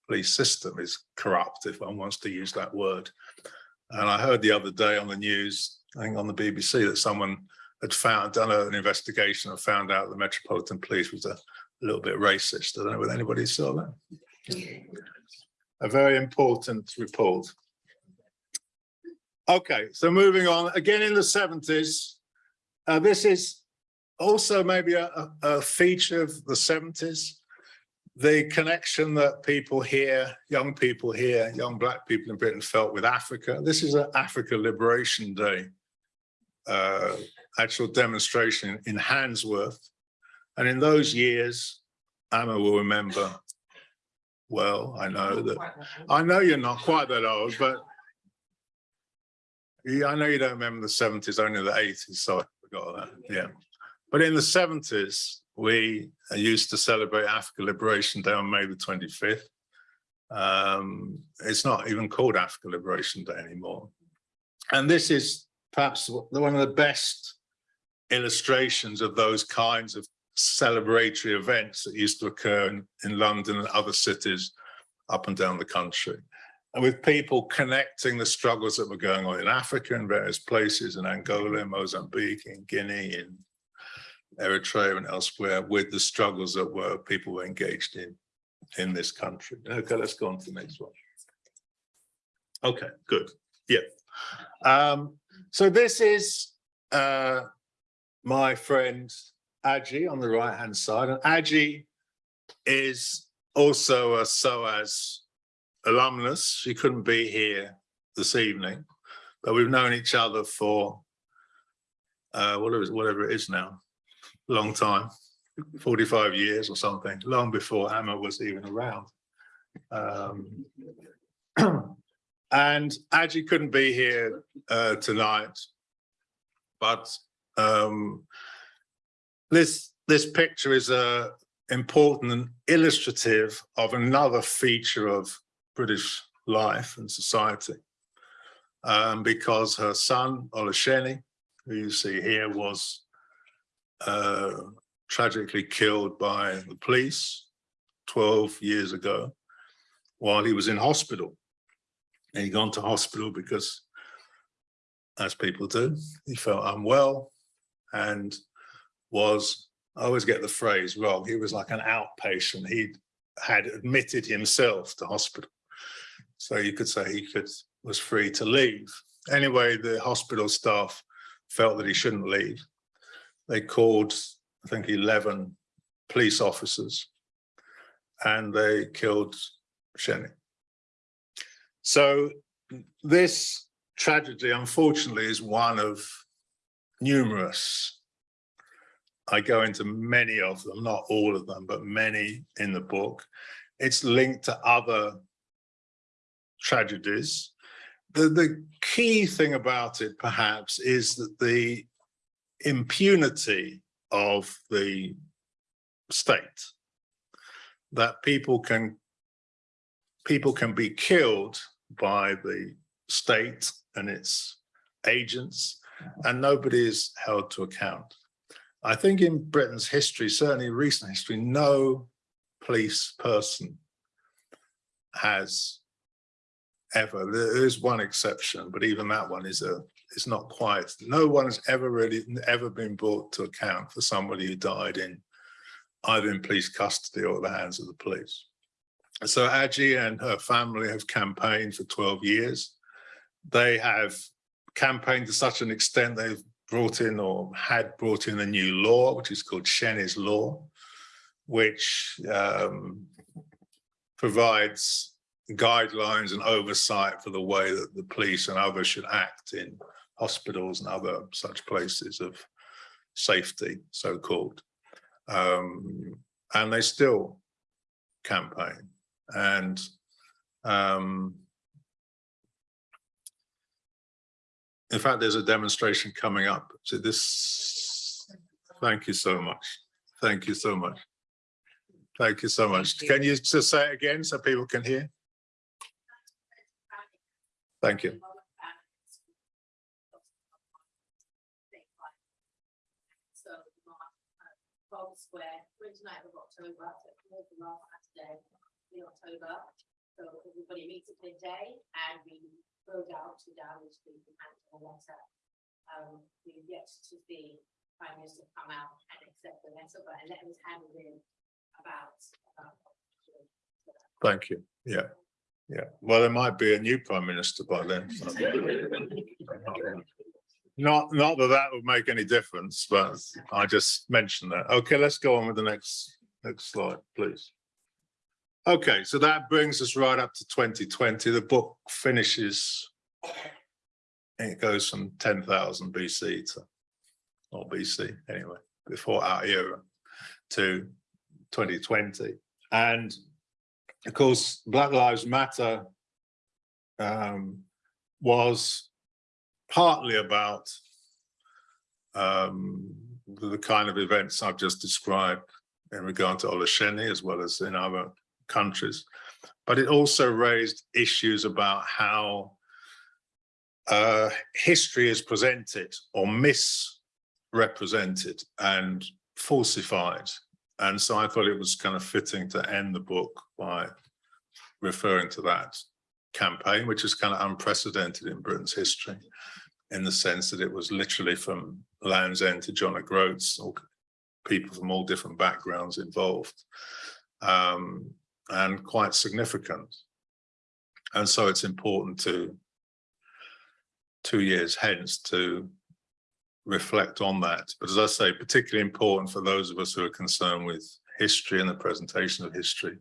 police system is corrupt, if one wants to use that word. And I heard the other day on the news, I think on the BBC, that someone had found, done an investigation and found out the Metropolitan Police was a little bit racist. I don't know whether anybody saw that a very important report. Okay, so moving on, again in the seventies, uh, this is also maybe a, a- feature of the seventies. The connection that people here, young people here, young black people in Britain felt with Africa. This is an Africa Liberation Day. Uh, actual demonstration in Handsworth. And in those years, Emma will remember well, I know that, I know you're not quite that old, but yeah, I know you don't remember the seventies, only the eighties, so I forgot that, yeah. But in the seventies, we used to celebrate Africa Liberation Day on May the twenty-fifth. Um, it's not even called Africa Liberation Day anymore. And this is perhaps one of the best illustrations of those kinds of celebratory events that used to occur in, in London and other cities up and down the country. And with people connecting the struggles that were going on in Africa in various places, in Angola, Mozambique, in Guinea, in Eritrea and elsewhere, with the struggles that were people were engaged in in this country. Okay, let's go on to the next one. Okay, good. Yeah. Um, so this is uh, my friend Aji on the right hand side, and Aji is also a SOAS alumnus. She couldn't be here this evening, but we've known each other for uh, whatever, whatever it is now, long time, 45 years or something, long before Emma was even around. Um, and Aji couldn't be here uh, tonight, but um, this, this picture is a important and illustrative of another feature of British life and society. Um, because her son, Olaseni, who you see here, was uh, tragically killed by the police 12 years ago while he was in hospital. And he'd gone to hospital because, as people do, he felt unwell and was, I always get the phrase wrong, he was like an outpatient. He had admitted himself to hospital. So you could say he could was free to leave. Anyway, the hospital staff felt that he shouldn't leave. They called, I think, 11 police officers and they killed Seni. So this tragedy, unfortunately, is one of numerous. I go into many of them, not all of them, but many in the book. It's linked to other tragedies. The, the key thing about it, perhaps, is that the impunity of the state, that people can people can be killed by the state and its agents, and nobody is held to account. I think in Britain's history, certainly recent history, no police person has ever, there is one exception, but even that one is a, is not quite, no one has ever really, ever been brought to account for somebody who died in either in police custody or at the hands of the police. So Aji and her family have campaigned for 12 years. They have campaigned to such an extent they've brought in or had brought in a new law, which is called Seni's Law, which um, provides guidelines and oversight for the way that the police and others should act in hospitals and other such places of safety, so-called. Um, and they still campaign and um, in fact, there's a demonstration coming up. So this, thank you so much. Thank you so much. Thank you so much. Can you just say it again so people can hear? Thank you. So, Bob uh, Square, twenty-ninth of October, so the last Saturday in October. So everybody meets at midday and we go down to Downing Street and a letter. Um, we yet to see Prime Minister come out and accept the letter, but a letter was handed in about, about. Thank you. Yeah. Yeah. Well, there might be a new prime minister by then. Not, not that that would make any difference, but I just mentioned that. Okay, let's go on with the next, next slide, please. Okay, so that brings us right up to twenty twenty. The book finishes. It goes from ten thousand BC to, or BC anyway, before our era to twenty twenty. And of course, Black Lives Matter um, was partly about um, the kind of events I've just described in regard to Olaseni as well as in other countries. But it also raised issues about how uh, history is presented or misrepresented and falsified. And so I thought it was kind of fitting to end the book by referring to that campaign, which is kind of unprecedented in Britain's history, in the sense that it was literally from Land's End to John O'Groats, or people from all different backgrounds involved, um, and quite significant. And so it's important to, two years hence, to reflect on that. But as I say, particularly important for those of us who are concerned with history and the presentation of history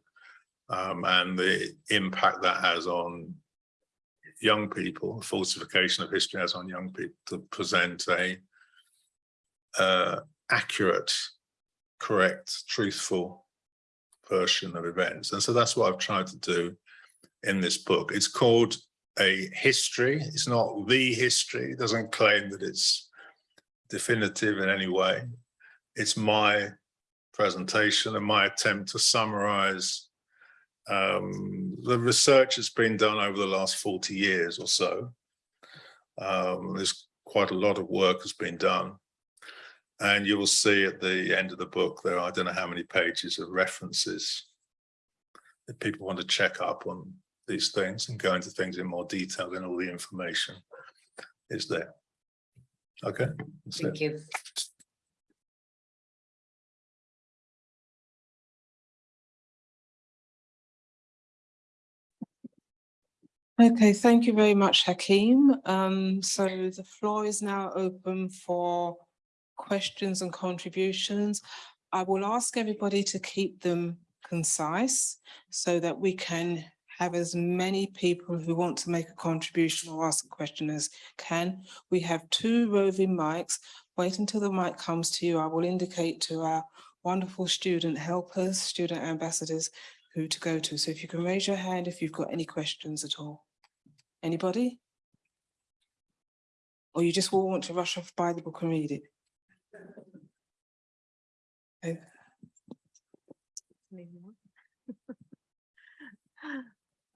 um, and the impact that has on young people, falsification of history has on young people to present a uh, accurate, correct, truthful version of events. And so that's what I've tried to do in this book. It's called a history. It's not the history. It doesn't claim that it's definitive in any way. It's my presentation and my attempt to summarize um, the research that's been done over the last 40 years or so. Um, there's quite a lot of work has been done. And you will see at the end of the book, there are, I don't know how many pages of references if people want to check up on these things and go into things in more detail, then all the information is there. Okay. that's it. Thank you. Okay, thank you very much, Hakim. Um, so the floor is now open for questions and contributions. I will ask everybody to keep them concise so that we can have as many people who want to make a contribution or ask a question as can. We have two roving mics. Wait until the mic comes to you. I will indicate to our wonderful student helpers, student ambassadors, who to go to. So if you can raise your hand if you've got any questions at all. Anybody? Or you just want to rush off, buy the book and read it?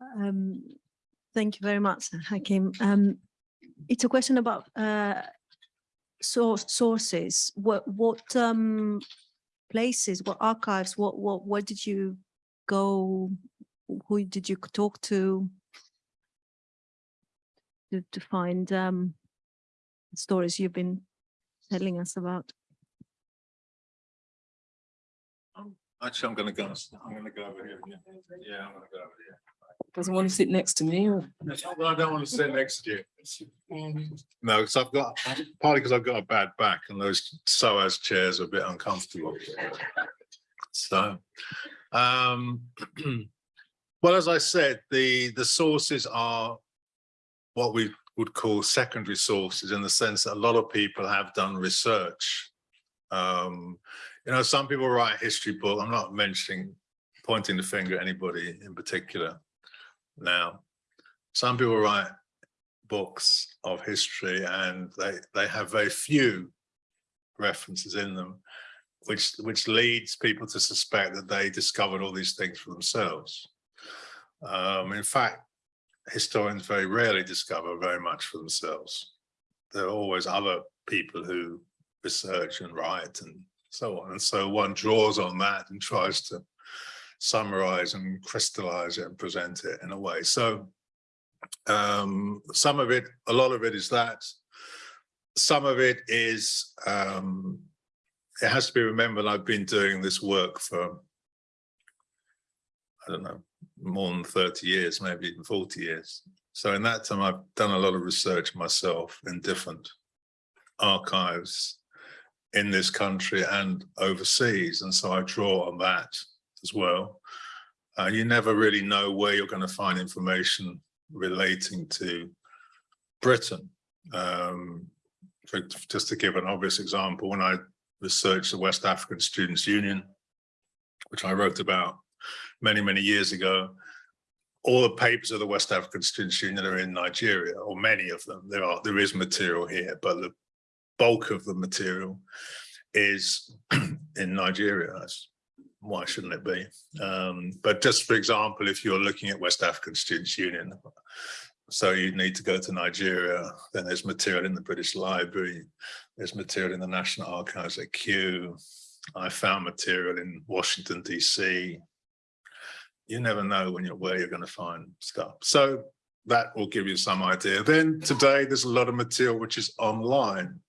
Um, thank you very much, Hakim. Um, it's a question about uh, source sources. What what um, places, what archives, what what did you go? Who did you talk to? To to find um, stories you've been telling us about. Actually, I'm gonna go, I'm gonna go over here. Yeah, I'm gonna go over here. Doesn't want to sit next to me or? Well, I don't want to sit next to you. No, because I've got, partly because I've got a bad back and those SOAS chairs are a bit uncomfortable. So, um, Well, as I said, the, the sources are what we would call secondary sources in the sense that a lot of people have done research. Um, you know, some people write history book. I'm not mentioning, pointing the finger at anybody in particular now. Some people write books of history and they, they have very few references in them, which, which leads people to suspect that they discovered all these things for themselves. Um, in fact, historians very rarely discover very much for themselves. There are always other people who research and write and so on. And so one draws on that and tries to summarize and crystallize it and present it in a way. So um, some of it, a lot of it is that. Some of it is, um, it has to be remembered, I've been doing this work for, I don't know, more than 30 years, maybe even 40 years. So in that time, I've done a lot of research myself in different archives in this country and overseas. And so I draw on that as well. Uh, you never really know where you're going to find information relating to Britain. Um, for, just to give an obvious example, when I researched the West African Students' Union, which I wrote about many, many years ago, all the papers of the West African Students' Union are in Nigeria, or many of them. There are there is material here, but the bulk of the material is in Nigeria. Why shouldn't it be? Um, but just for example, if you're looking at West African Students' Union, so you need to go to Nigeria, then there's material in the British Library, there's material in the National Archives at Kew. I found material in Washington, DC. You never know when you're where you're going to find stuff. So that will give you some idea. Then today, there's a lot of material which is online.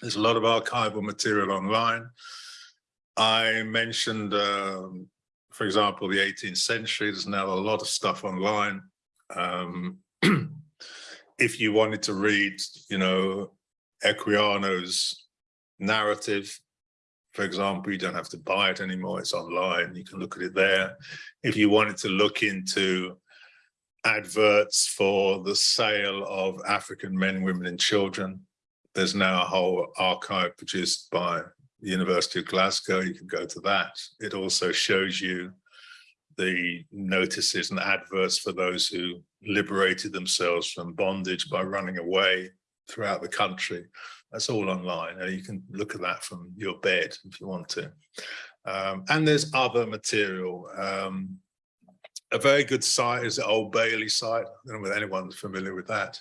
There's a lot of archival material online. I mentioned, um, for example, the 18th century, there's now a lot of stuff online. Um, if you wanted to read, you know, Equiano's narrative, for example, you don't have to buy it anymore, it's online, you can look at it there. If you wanted to look into adverts for the sale of African men, women and children, there's now a whole archive produced by the University of Glasgow, you can go to that. It also shows you the notices and adverts for those who liberated themselves from bondage by running away throughout the country. That's all online. You can look at that from your bed if you want to. Um, and there's other material. Um, a very good site is the Old Bailey site. I don't know if anyone's familiar with that.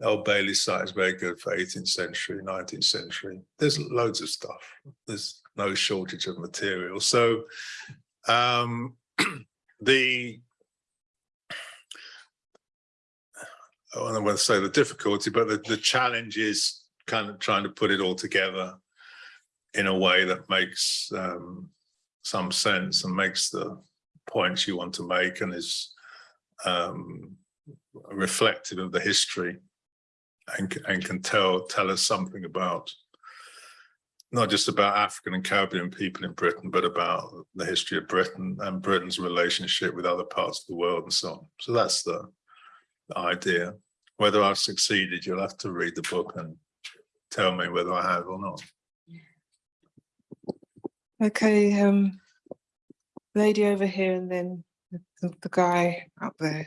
The Old Bailey site is very good for 18th century, 19th century. There's loads of stuff. There's no shortage of material. So um, the I don't want to say the difficulty, but the, the challenge is kind of trying to put it all together in a way that makes um, some sense and makes the points you want to make and is um, reflective of the history and, and can tell tell us something about not just about African and Caribbean people in Britain, but about the history of Britain and Britain's relationship with other parts of the world and so on. So that's the, idea. Whether I've succeeded, you'll have to read the book and tell me whether I have or not. Okay, um, lady over here and then the, the guy up there.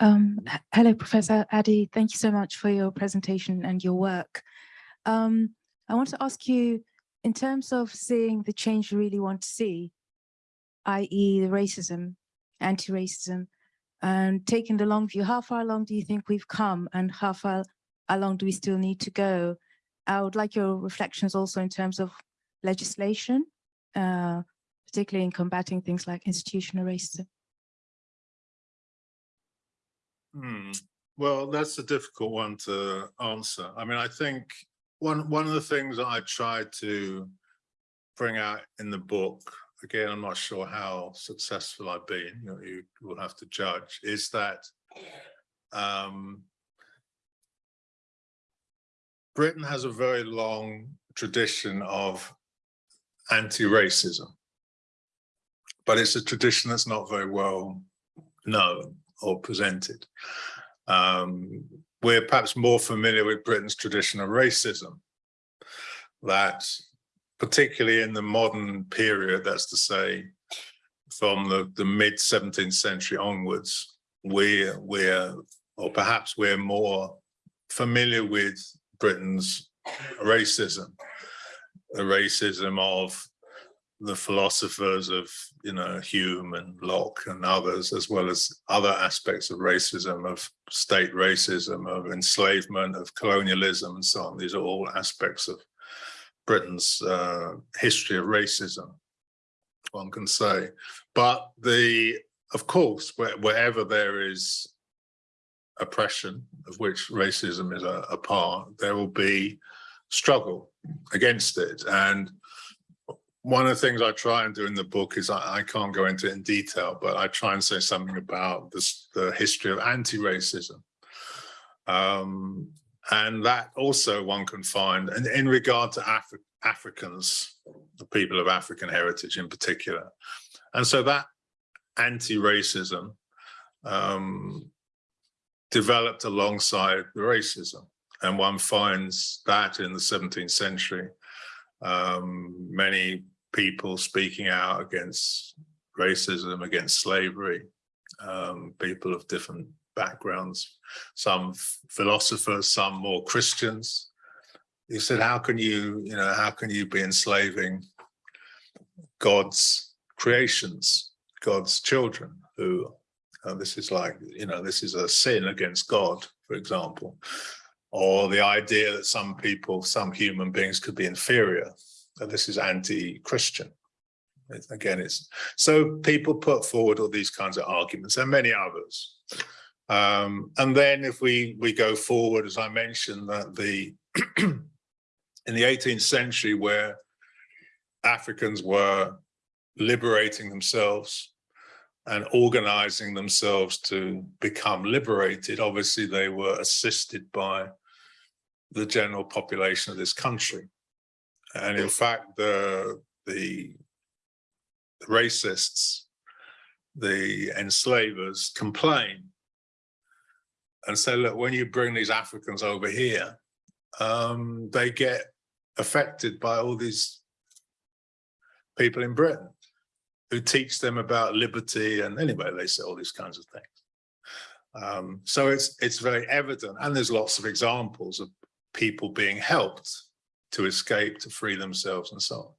Um, hello, Professor Adi. Thank you so much for your presentation and your work. Um, I want to ask you, in terms of seeing the change you really want to see, i.e. the racism, anti-racism, and taking the long view, how far along do you think we've come and how far along do we still need to go? I would like your reflections also in terms of legislation, uh, particularly in combating things like institutional racism. Hmm. Well, that's a difficult one to answer. I mean, I think one one of the things that I tried to bring out in the book, again, I'm not sure how successful I've been, you know, you will have to judge, is that um, Britain has a very long tradition of anti-racism. but it's a tradition that's not very well known or presented. Um, we're perhaps more familiar with Britain's tradition of racism. That particularly in the modern period, that's to say, from the, the mid 17th century onwards, we're, we're, or perhaps we're more familiar with Britain's racism, the racism of the philosophers of, you know, Hume and Locke and others, as well as other aspects of racism, of state racism, of enslavement, of colonialism and so on. These are all aspects of Britain's uh, history of racism, one can say. But the, of course, where, wherever there is oppression, of which racism is a, a part, there will be struggle against it. And one of the things I try and do in the book is I, I can't go into it in detail, but I try and say something about this, the history of anti-racism. Um, and that also one can find, and in regard to Afri Africans, the people of African heritage in particular. And so that anti-racism um, developed alongside the racism. And one finds that in the 17th century, um, many people speaking out against racism, against slavery, um, people of different backgrounds, some philosophers, some more Christians. He said, how can you, you know, how can you be enslaving God's creations, God's children who, uh, this is like, you know, this is a sin against God, for example, or the idea that some people, some human beings could be inferior that this is anti-Christian. Again, it's so people put forward all these kinds of arguments and many others. Um, and then if we we go forward, as I mentioned, that the in the 18th century, where Africans were liberating themselves and organizing themselves to become liberated, obviously they were assisted by the general population of this country. And in fact, the, the racists, the enslavers complain and say, look, when you bring these Africans over here, um, they get affected by all these people in Britain who teach them about liberty and anyway, they say all these kinds of things. Um, so it's it's very evident and there's lots of examples of people being helped to escape, to free themselves and so on.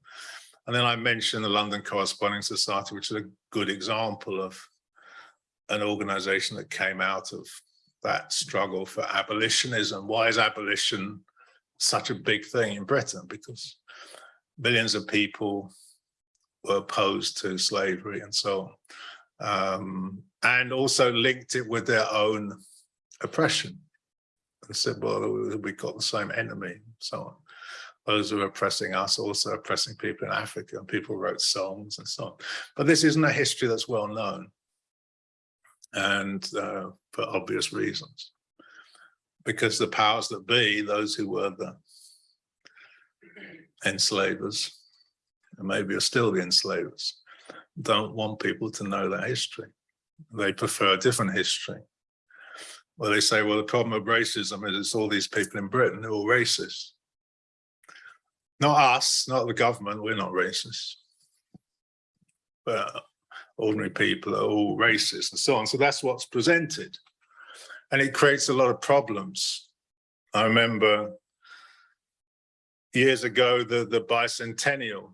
And then I mentioned the London Corresponding Society, which is a good example of an organization that came out of that struggle for abolitionism. Why is abolition such a big thing in Britain? Because millions of people were opposed to slavery and so on. Um, and also linked it with their own oppression and said, well, we've got the same enemy, and so on those who are oppressing us also oppressing people in Africa and people wrote songs and so on. But this isn't a history that's well known and uh, for obvious reasons. Because the powers that be, those who were the enslavers, and maybe are still the enslavers, don't want people to know that history. They prefer a different history. Well, they say, well, the problem of racism is it's all these people in Britain who are all racist. Not us, not the government, we're not racist. But ordinary people are all racist and so on. So that's what's presented. And it creates a lot of problems. I remember years ago, the, the bicentennial,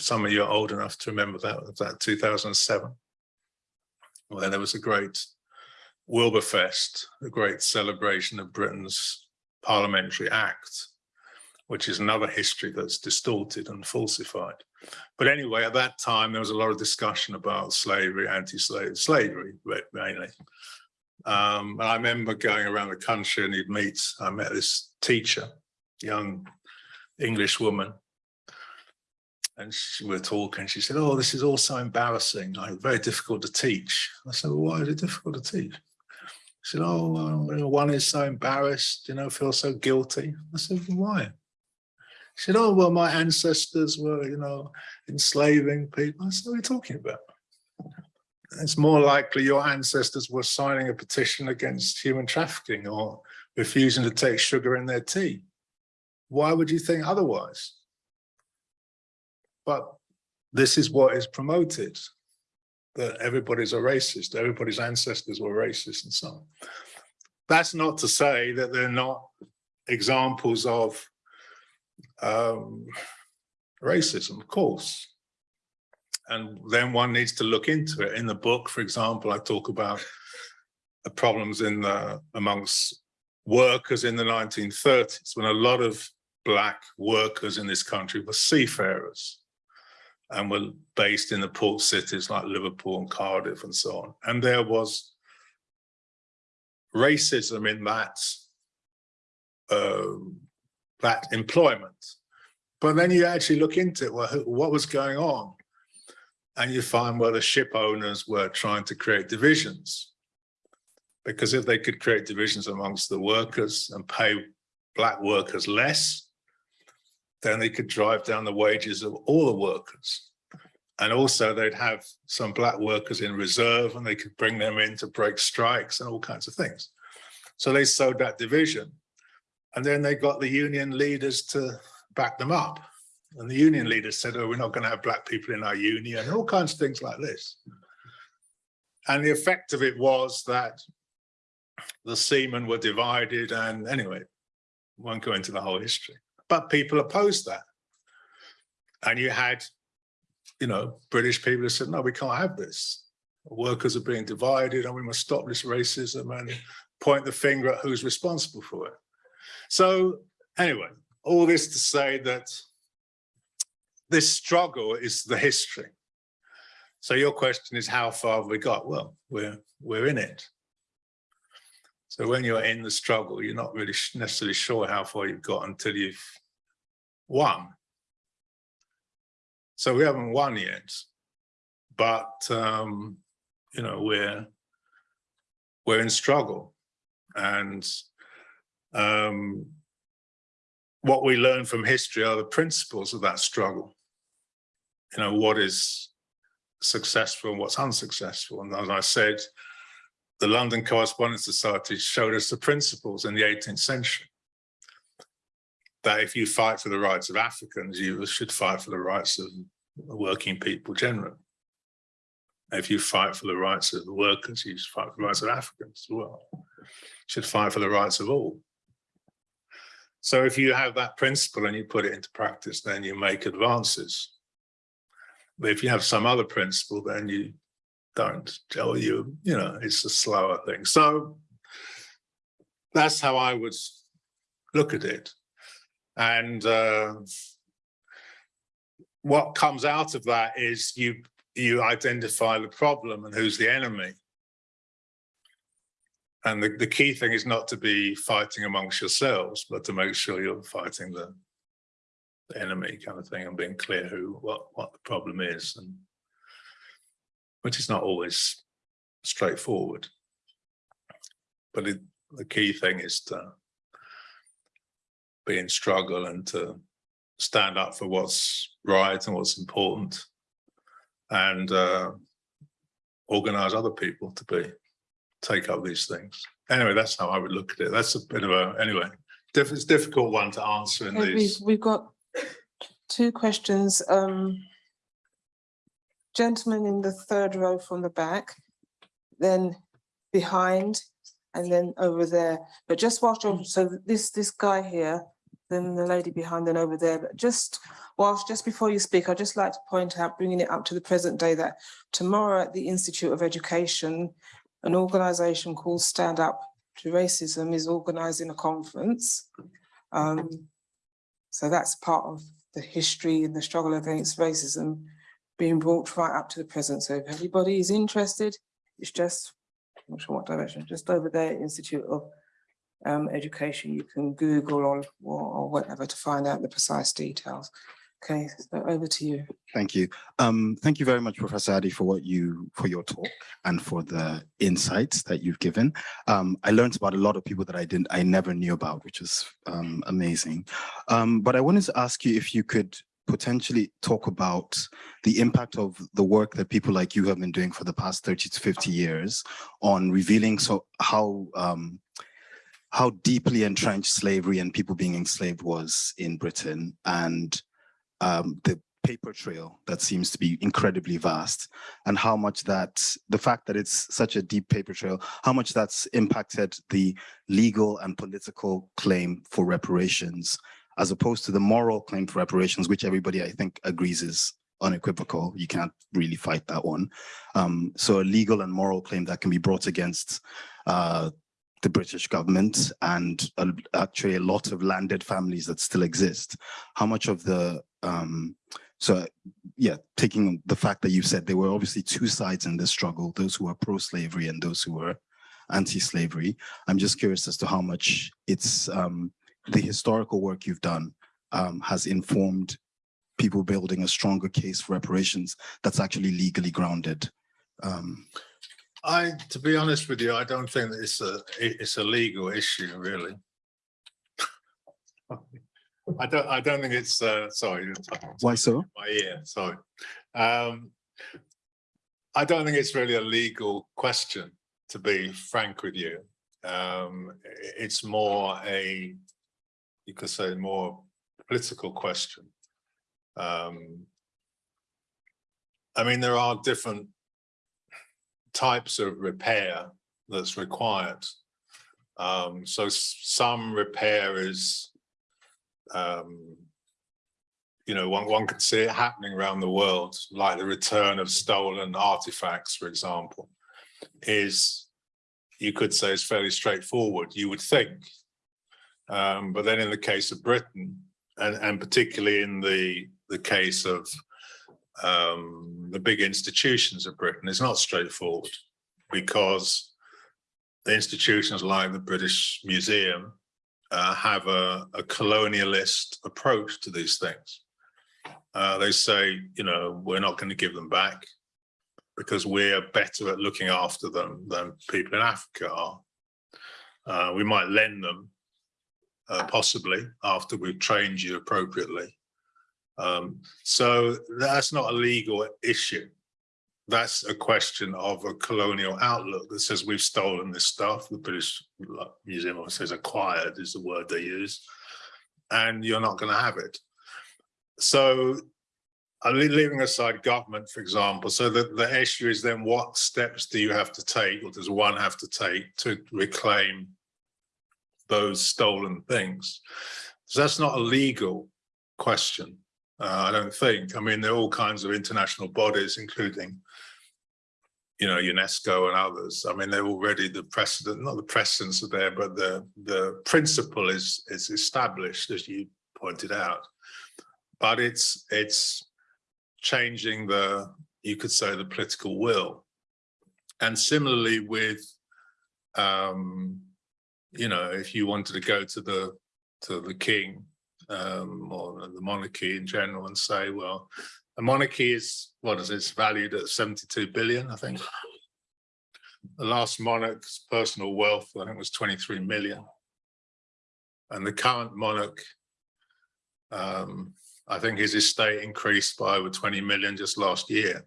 some of you are old enough to remember that, that 2007, where there was a great Wilberfest, a great celebration of Britain's Parliamentary Act, which is another history that's distorted and falsified. But anyway, at that time, there was a lot of discussion about slavery, anti-slavery, slavery mainly. Um, and I remember going around the country and you'd meet, I met this teacher, young English woman, and she, we were talking, she said, oh, this is all so embarrassing, like very difficult to teach. I said, well, why is it difficult to teach? She said, oh, um, well, one is so embarrassed, you know, feel so guilty. I said, why? She said, oh, well, my ancestors were, you know, enslaving people. I said, what are you talking about? it's more likely your ancestors were signing a petition against human trafficking or refusing to take sugar in their tea. Why would you think otherwise? But this is what is promoted, that everybody's a racist, everybody's ancestors were racist and so on. That's not to say that they're not examples of um, racism, of course. And then one needs to look into it. In the book, for example, I talk about the problems in the amongst workers in the 1930s, when a lot of black workers in this country were seafarers and were based in the port cities like Liverpool and Cardiff and so on. And there was racism in that um, that employment. But then you actually look into it, well, what was going on? And you find, well, the ship owners were trying to create divisions. Because if they could create divisions amongst the workers and pay black workers less, then they could drive down the wages of all the workers. And also they'd have some black workers in reserve and they could bring them in to break strikes and all kinds of things. So they sowed that division. And then they got the union leaders to back them up. And the union leaders said, oh, we're not going to have black people in our union and all kinds of things like this. And the effect of it was that the seamen were divided and anyway, won't go into the whole history, but people opposed that. And you had, you know, British people who said, no, we can't have this. Workers are being divided and we must stop this racism and point the finger at who's responsible for it. So anyway, all this to say that this struggle is the history. So your question is, how far have we got? Well, we're, we're in it. So when you're in the struggle, you're not really necessarily sure how far you've got until you've won. So we haven't won yet, but um, you know, we're we're in struggle. And um, what we learn from history are the principles of that struggle. You know, what is successful and what's unsuccessful. And as I said, the London Correspondence Society showed us the principles in the 18th century. That if you fight for the rights of Africans, you should fight for the rights of working people generally. If you fight for the rights of the workers, you should fight for the rights of Africans as well. You should fight for the rights of all. So if you have that principle and you put it into practice, then you make advances. But if you have some other principle, then you don't tell you, you know, it's a slower thing. So that's how I would look at it. And uh, what comes out of that is you you identify the problem and who's the enemy. And the, the key thing is not to be fighting amongst yourselves, but to make sure you're fighting the, the enemy kind of thing and being clear who what what the problem is and which is not always straightforward. But it, the key thing is to be in struggle and to stand up for what's right and what's important and uh, organize other people to be take up these things. Anyway, that's how I would look at it. That's a bit of a anyway. Diff it's difficult one to answer in Okay, We've, these. we've got two questions. Um, gentleman in the third row from the back, then behind, and then over there. But just watch you're, so this, this guy here, then the lady behind and over there, but just whilst, just before you speak, I'd just like to point out, bringing it up to the present day, that tomorrow at the Institute of Education, an organisation called Stand Up to Racism is organising a conference. Um, so that's part of the history and the struggle against racism being brought right up to the present. So if anybody is interested, it's just, I'm not sure what direction, just over there, Institute of um, Education, you can Google or, or whatever to find out the precise details. Okay, so over to you. Thank you. Um, thank you very much, Professor Adi, for what you, for your talk and for the insights that you've given. Um, I learned about a lot of people that I didn't, I never knew about, which is um, amazing. Um, but I wanted to ask you if you could potentially talk about the impact of the work that people like you have been doing for the past 30 to 50 years on revealing so how um, how deeply entrenched slavery and people being enslaved was in Britain and um, the paper trail that seems to be incredibly vast and how much that the fact that it's such a deep paper trail, how much that's impacted the legal and political claim for reparations as opposed to the moral claim for reparations, which everybody I think agrees is unequivocal. You can't really fight that one. Um, so a legal and moral claim that can be brought against uh, the British government and uh, actually a lot of landed families that still exist. How much of the, um, so yeah, taking the fact that you said there were obviously two sides in this struggle, those who were pro-slavery and those who were anti-slavery. I'm just curious as to how much it's um, the historical work you've done um, has informed people building a stronger case for reparations that's actually legally grounded. Um, I, to be honest with you, I don't think that it's a, it's a legal issue, really. I don't, I don't think it's, uh, sorry. why so? My ear, sorry. Um, I don't think it's really a legal question, to be frank with you. Um, it's more a, you could say more political question. Um, I mean, there are different types of repair that's required. Um, so some repair is, um, you know, one, one can see it happening around the world, like the return of stolen artifacts, for example, is, you could say is fairly straightforward, you would think. Um, but then in the case of Britain, and, and particularly in the, the case of um, the big institutions of Britain, it's not straightforward because the institutions like the British Museum uh, have a, a colonialist approach to these things. Uh, they say, you know, we're not going to give them back because we're better at looking after them than people in Africa are. Uh, we might lend them uh, possibly after we've trained you appropriately. Um, so that's not a legal issue. That's a question of a colonial outlook that says we've stolen this stuff. The British Museum says acquired is the word they use, and you're not going to have it. So uh, leaving aside government, for example, so the, the issue is then what steps do you have to take or does one have to take to reclaim those stolen things? So that's not a legal question. Uh, I don't think. I mean, there are all kinds of international bodies, including, you know, UNESCO and others. I mean, they're already the precedent, not the precedents are there, but the the principle is is established, as you pointed out. But it's it's changing the, you could say, the political will. And similarly with, um, you know, if you wanted to go to the to the king um, or the monarchy in general and say, well, a monarchy is, what is it, it's valued at 72 billion, I think. The last monarch's personal wealth, I think was 23 million. And the current monarch, um, I think his estate increased by over 20 million just last year.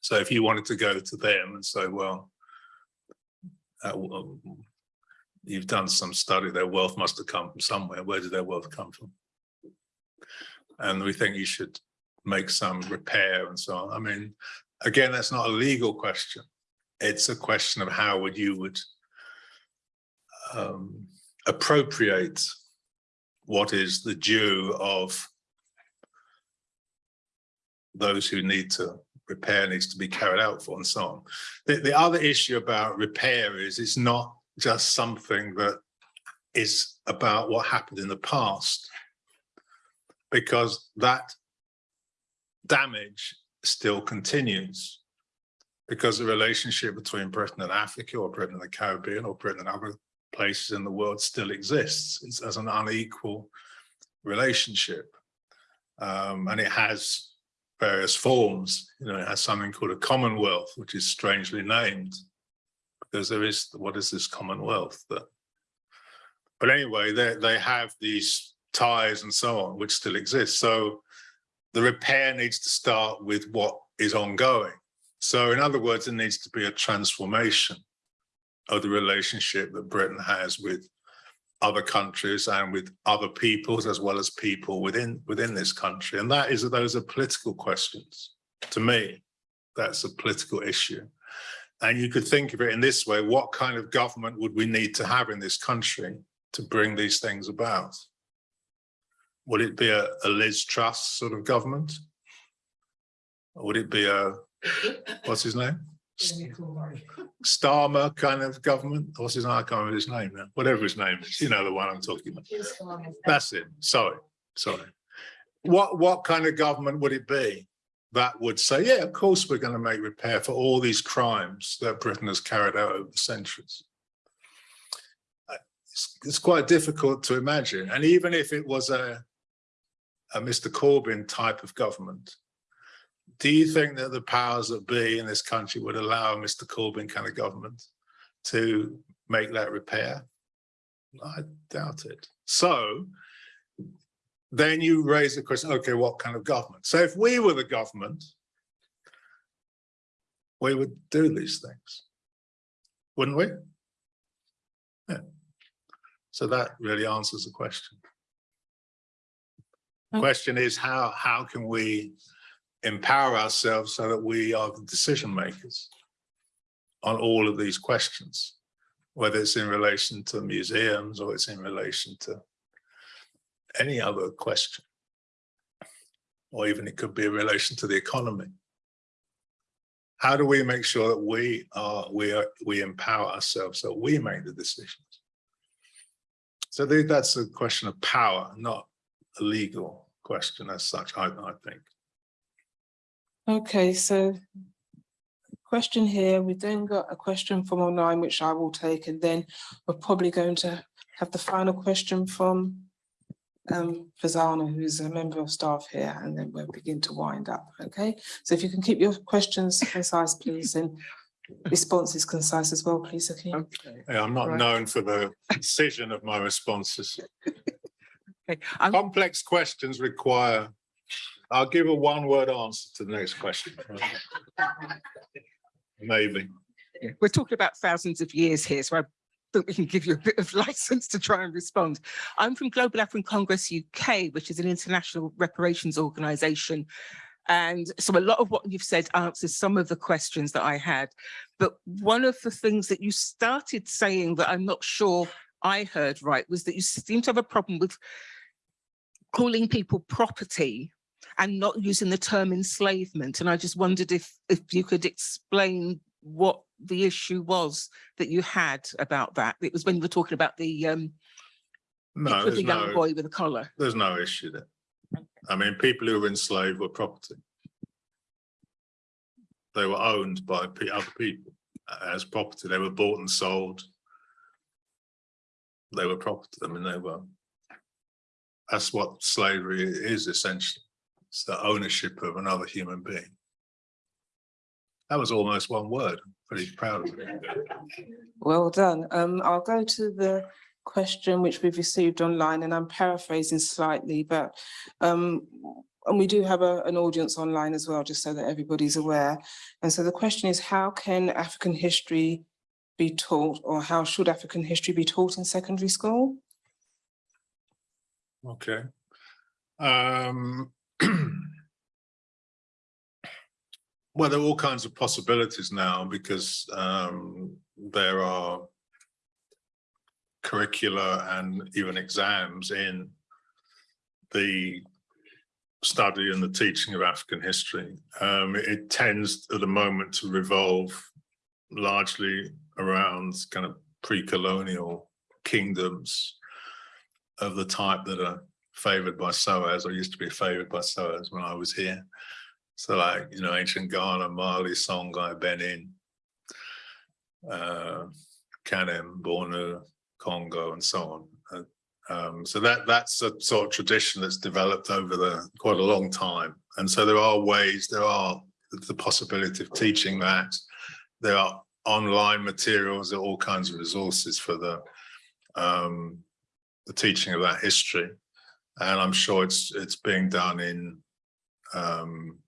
So if you wanted to go to them and say, well, uh, w- you've done some study, their wealth must have come from somewhere. Where did their wealth come from? And we think you should make some repair and so on. I mean, again, that's not a legal question. It's a question of how would you would um, appropriate what is the due of those who need to repair needs to be carried out for and so on. The, the other issue about repair is it's not just something that is about what happened in the past because that damage still continues because the relationship between Britain and Africa or Britain and the Caribbean or Britain and other places in the world still exists. It's as an unequal relationship. Um, and it has various forms. You know, it has something called a Commonwealth, which is strangely named because there is, what is this Commonwealth that? But anyway, they, they have these ties and so on, which still exist. So the repair needs to start with what is ongoing. So in other words, there needs to be a transformation of the relationship that Britain has with other countries and with other peoples as well as people within within this country. And that is those are political questions. To me, that's a political issue. And you could think of it in this way, what kind of government would we need to have in this country to bring these things about? Would it be a, a Liz Truss sort of government? Or would it be a, what's his name? Starmer kind of government? What's his name? I can't remember his name now. Whatever his name is, you know the one I'm talking about. That's it. Sorry, sorry. What, what kind of government would it be? That would say, yeah, of course, we're going to make repair for all these crimes that Britain has carried out over the centuries. It's, it's quite difficult to imagine. And even if it was a, a Mr. Corbyn type of government, do you think that the powers that be in this country would allow a Mr. Corbyn kind of government to make that repair? I doubt it. So then you raise the question, okay, what kind of government? So if we were the government, we would do these things, wouldn't we? Yeah. So that really answers the question. Okay. Question is how, how can we empower ourselves so that we are the decision makers on all of these questions, whether it's in relation to museums or it's in relation to any other question. Or even it could be in relation to the economy. How do we make sure that we are, we are, we empower ourselves so we make the decisions? So that's a question of power, not a legal question as such, I, I think. Okay, so question here, we've then got a question from online, which I will take, and then we're probably going to have the final question from um, Fazana, who's a member of staff here, and then we'll begin to wind up, okay? So if you can keep your questions concise, please, and responses concise as well, please, Okay. Yeah, I'm not Right. known for the precision of my responses. Okay, I'm, Complex questions require, I'll give a one-word answer to the next question. Maybe. we're talking about thousands of years here, so I think we can give you a bit of license to try and respond. I'm from Global African Congress UK, which is an international reparations organization. And so a lot of what you've said answers some of the questions that I had. But one of the things that you started saying that I'm not sure I heard right was that you seem to have a problem with calling people property and not using the term enslavement. And I just wondered if if you could explain what the issue was that you had about that. It was when you were talking about the um No, the young no, boy with a collar. there's no issue there. I mean, people who were enslaved were property. They were owned by other people as property. They were bought and sold. They were property. I mean, they were. That's what slavery is essentially. It's the ownership of another human being. That was almost one word. I'm Pretty proud of it. Well done. Um, I'll go to the question which we've received online and I'm paraphrasing slightly, but um, and we do have a, an audience online as well, just so that everybody's aware. And so the question is, how can African history be taught or how should African history be taught in secondary school? Okay. Um. Well, there are all kinds of possibilities now because um there are curricula and even exams in the study and the teaching of African history. Um, it tends at the moment to revolve largely around kind of pre-colonial kingdoms of the type that are favored by SOAS or used to be favored by SOAS when I was here. So like, you know, ancient Ghana, Mali, Songhai, Benin, uh, Kanem, Bornu, Congo, and so on. Uh, Um, so that that's a sort of tradition that's developed over the quite a long time. And so there are ways, there are the possibility of teaching that. There are online materials, there are all kinds of resources for the um, the teaching of that history. And I'm sure it's it's being done in um,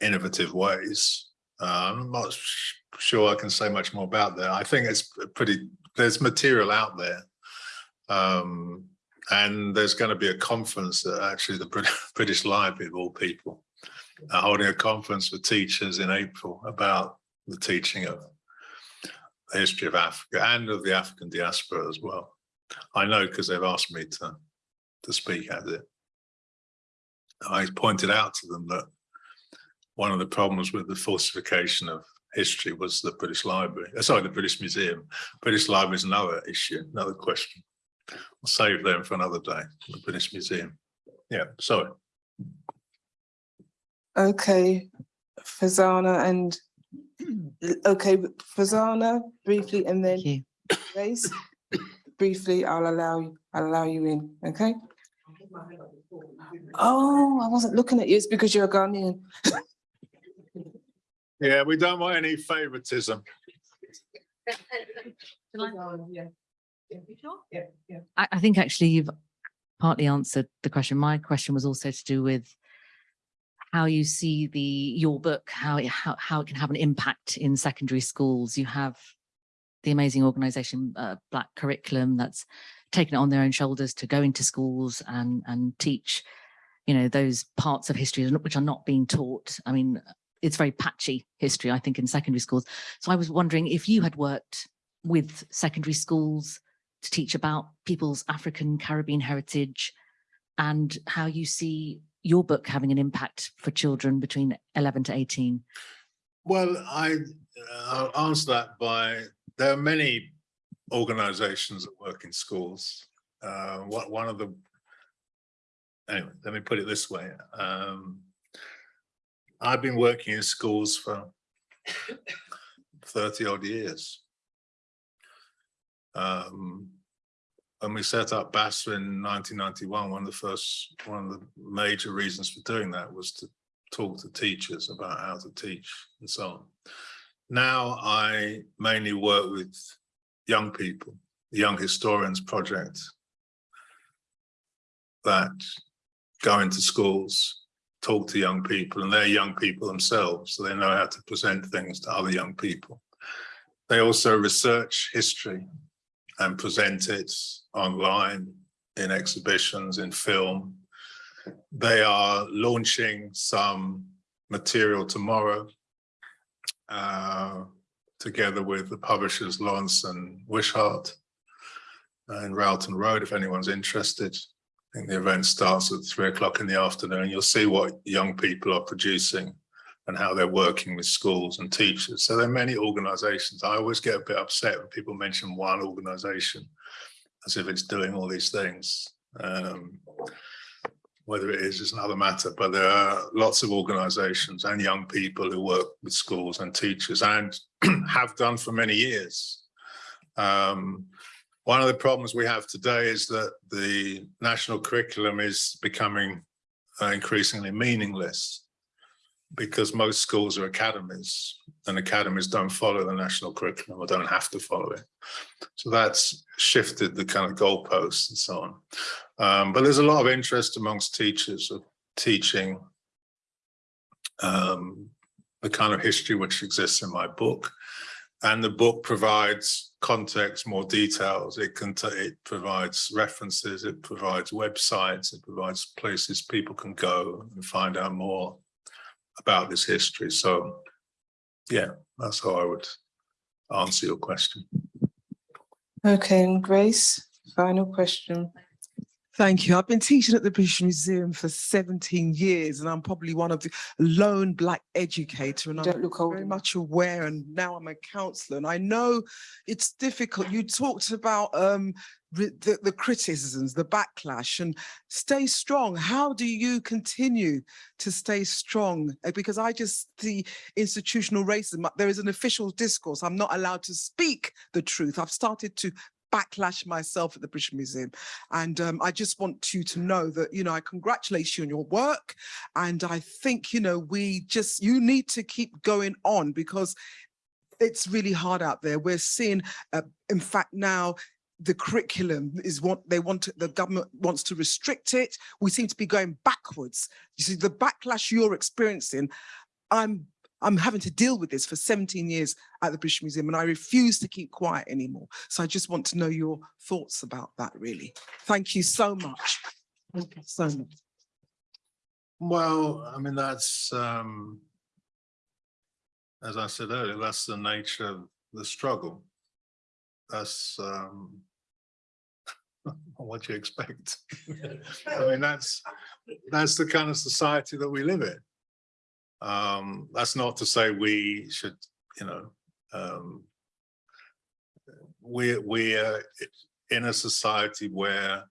innovative ways. Uh, I'm not sure I can say much more about that. I think it's pretty, there's material out there. Um, and there's going to be a conference that actually the British Library of all people are holding a conference for teachers in April about the teaching of the history of Africa and of the African diaspora as well. I know because they've asked me to, to speak at it. I pointed out to them that one of the problems with the falsification of history was the British Library, uh, sorry, the British Museum. British Library is another issue, another question. We'll save them for another day, the British Museum. Yeah, sorry. Okay, Fazana and, okay, Fazana briefly and then Grace. Briefly, I'll allow you, I'll allow you in, okay? Oh, I wasn't looking at you. It's because you're a Ghanaian. Yeah, we don't want any favoritism. I, I think actually you've partly answered the question. My question was also to do with how you see the, your book, how, it- how, how it can have an impact in secondary schools. You have the amazing organization, uh, Black Curriculum, that's taken it on their own shoulders to go into schools and, and teach, you know, those parts of history which are not being taught. I mean, it's very patchy history, I think, in secondary schools. So I was wondering if you had worked with secondary schools to teach about people's African Caribbean heritage and how you see your book having an impact for children between 11 to 18. Well, I, uh, I'll answer that by, there are many organizations that work in schools. Uh, what, one of the, anyway, let me put it this way. Um, I've been working in schools for thirty odd years. Um, when we set up BASA in nineteen ninety-one, one of the first, one of the major reasons for doing that was to talk to teachers about how to teach and so on. Now I mainly work with young people, the Young Historians Project that go into schools, talk to young people, and they're young people themselves, so they know how to present things to other young people. They also research history and present it online in exhibitions, in film. They are launching some material tomorrow uh, together with the publishers Lawrence and Wishart uh, in Rowton Road, if anyone's interested. I think the event starts at three o'clock in the afternoon. You'll see what young people are producing and how they're working with schools and teachers. So there are many organizations. I always get a bit upset when people mention one organization as if it's doing all these things. Um, whether it is is another matter, but there are lots of organizations and young people who work with schools and teachers and have done for many years. Um, one of the problems we have today is that the national curriculum is becoming uh, increasingly meaningless because most schools are academies and academies don't follow the national curriculum or don't have to follow it. So that's shifted the kind of goalposts and so on. Um, but there's a lot of interest amongst teachers of teaching um, the kind of history which exists in my book. And the book provides context, more details. It can, it provides references, it provides websites, it provides places people can go and find out more about this history. So yeah, that's how I would answer your question. Okay, and Grace, final question. Thank you. I've been teaching at the British Museum for 17 years and I'm probably one of the lone black educator and I'm look very much aware and now I'm a counselor and I know it's difficult. You talked about um, the, the criticisms, the backlash and stay strong. How do you continue to stay strong? Uh, Because I just see institutional racism. There is an official discourse. I'm not allowed to speak the truth. I've started to backlash myself at the British Museum. And um, I just want you to know that, you know, I congratulate you on your work. And I think, you know, we just, you need to keep going on because it's really hard out there. We're seeing, uh, in fact, now the curriculum is what they want, the government wants to restrict it. We seem to be going backwards. You see, the backlash you're experiencing, I'm, I'm having to deal with this for 17 years at the British Museum and I refuse to keep quiet anymore. So I just want to know your thoughts about that, really. Thank you so much. Thank you so much. Well, I mean, that's, um, as I said earlier, that's the nature of the struggle. That's, um, what you expect? I mean, that's, that's the kind of society that we live in. Um, that's not to say we should, you know, um, we, we are in a society where,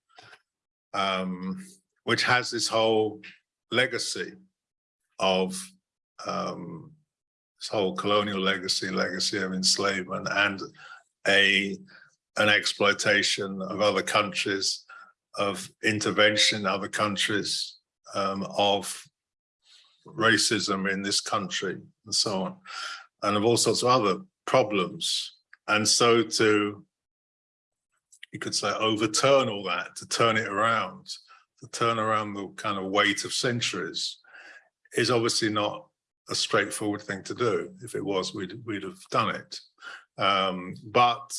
um, which has this whole legacy of um, this whole colonial legacy, legacy of enslavement and a an exploitation of other countries, of intervention in other countries, um, of racism in this country and so on, and of all sorts of other problems. And so to, you could say, overturn all that, to turn it around, to turn around the kind of weight of centuries is obviously not a straightforward thing to do. If it was, we'd, we'd have done it. Um, but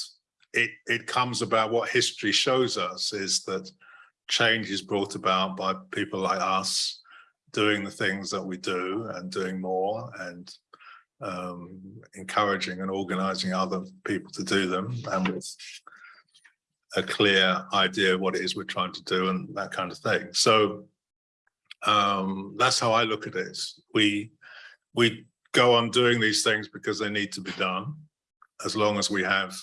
it, it comes about what history shows us is that change is brought about by people like us doing the things that we do and doing more and um, encouraging and organizing other people to do them and with a clear idea of what it is we're trying to do and that kind of thing. So um, that's how I look at it. We we go on doing these things because they need to be done, as long as we have,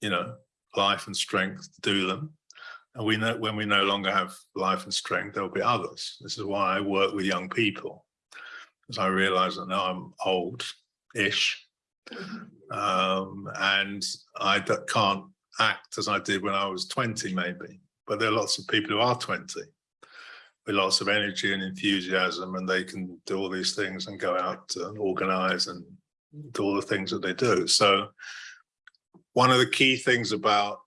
you know, life and strength to do them. And we know when we no longer have life and strength, there'll be others. This is why I work with young people, because I realize that now I'm old-ish, um, and I can't act as I did when I was 20 maybe, but there are lots of people who are 20 with lots of energy and enthusiasm and they can do all these things and go out and organize and do all the things that they do. So one of the key things about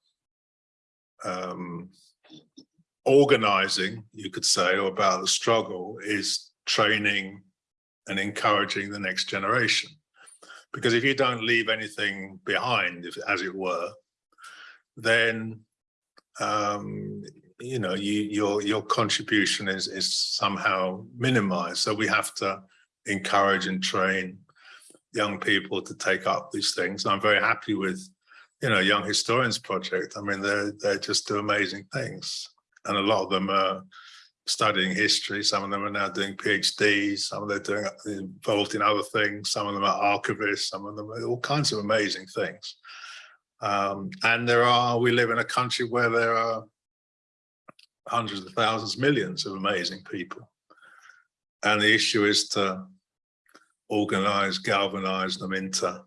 um, organizing, you could say, or about the struggle is training and encouraging the next generation. Because if you don't leave anything behind, if, as it were, then um, you know, you, your your contribution is is somehow minimized. So we have to encourage and train young people to take up these things. I'm very happy with, you know, Young Historians Project. I mean, they they just do amazing things, and a lot of them are studying history. Some of them are now doing PhDs. Some of them are doing involved in other things. Some of them are archivists. Some of them are all kinds of amazing things. Um, and there are, we live in a country where there are hundreds of thousands, millions of amazing people. And the issue is to organize, galvanize them into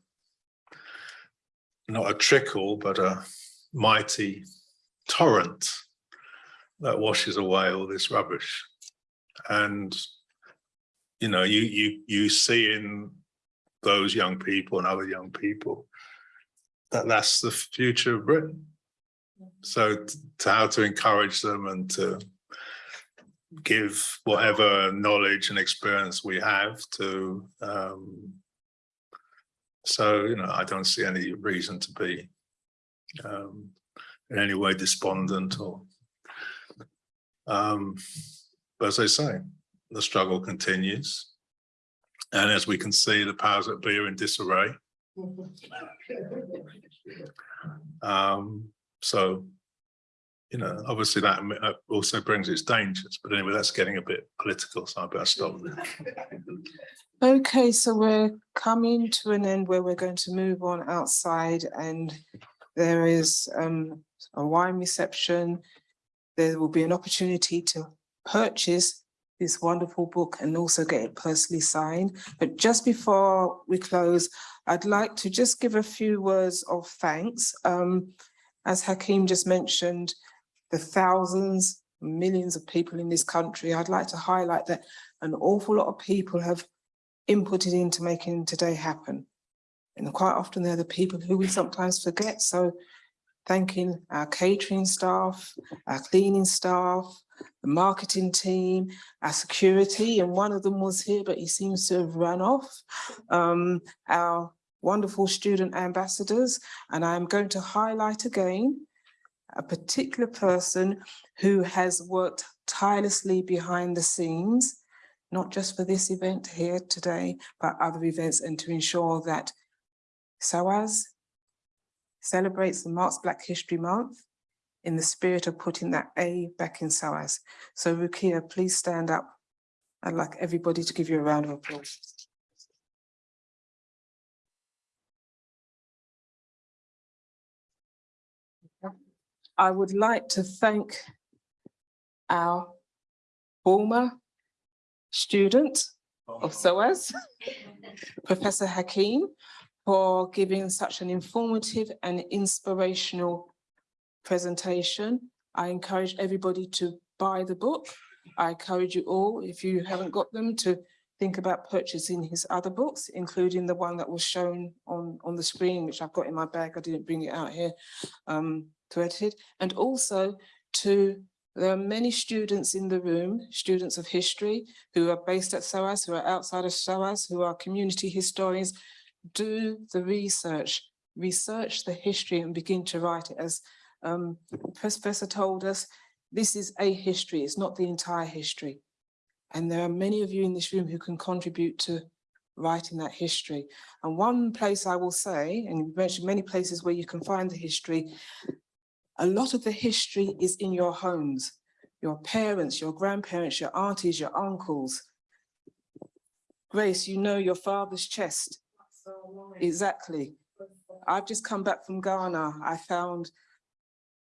not a trickle, but a mighty torrent that washes away all this rubbish. And, you know, you, you, you see in those young people and other young people that that's the future of Britain. So to how to encourage them and to give whatever knowledge and experience we have to um, so you know I don't see any reason to be um, in any way despondent or um, but as I say the struggle continues and as we can see the powers that be are in disarray um, so, you know, obviously that uh, also brings its dangers, but anyway, that's getting a bit political, so I better stop there. Okay, so we're coming to an end where we're going to move on outside and there is um a wine reception. There will be an opportunity to purchase this wonderful book and also get it personally signed. But just before we close, I'd like to just give a few words of thanks. Um, as Hakim just mentioned, the thousands, millions of people in this country, I'd like to highlight that an awful lot of people have inputted into making today happen. And quite often they're the people who we sometimes forget. So thanking our catering staff, our cleaning staff, the marketing team, our security, and one of them was here, but he seems to have run off. Um, our wonderful student ambassadors, and I'm going to highlight again a particular person who has worked tirelessly behind the scenes, not just for this event here today, but other events, and to ensure that SOAS celebrates the March Black History Month in the spirit of putting that A back in SOAS. So Rukia, please stand up. I'd like everybody to give you a round of applause. I would like to thank our former student of SOAS, Professor Hakim, for giving such an informative and inspirational presentation. I encourage everybody to buy the book. I encourage you all, if you haven't got them, to think about purchasing his other books, including the one that was shown on, on the screen, which I've got in my bag. I didn't bring it out here um, to edit it. And also to, there are many students in the room, students of history, who are based at SOAS, who are outside of SOAS, who are community historians. Do the research, research the history and begin to write it. As um, Professor told us, this is a history, it's not the entire history. And there are many of you in this room who can contribute to writing that history. And one place I will say, and you mentioned many places where you can find the history, a lot of the history is in your homes, your parents, your grandparents, your aunties, your uncles. Grace, you know your father's chest. Exactly. I've just come back from Ghana. I found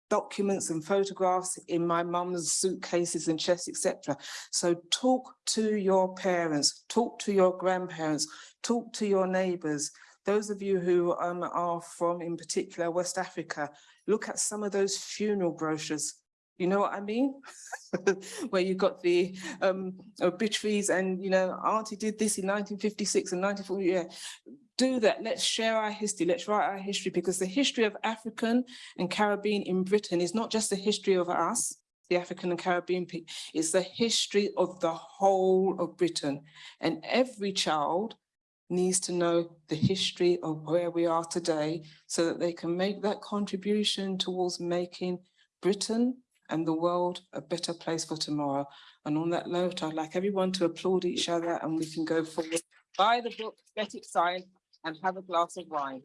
documents and photographs in my mum's suitcases and chests, etc. So talk to your parents, talk to your grandparents, talk to your neighbors. Those of you who um, are from, in particular, West Africa, look at some of those funeral brochures. You know what I mean? Where you got the um, obituaries and, you know, auntie did this in 1956 and 1940, yeah. Do that, let's share our history, let's write our history because the history of African and Caribbean in Britain is not just the history of us, the African and Caribbean people, it's the history of the whole of Britain. And every child needs to know the history of where we are today so that they can make that contribution towards making Britain and the world a better place for tomorrow. And on that note, I'd like everyone to applaud each other and we can go forward. Buy the book, get it signed and have a glass of wine.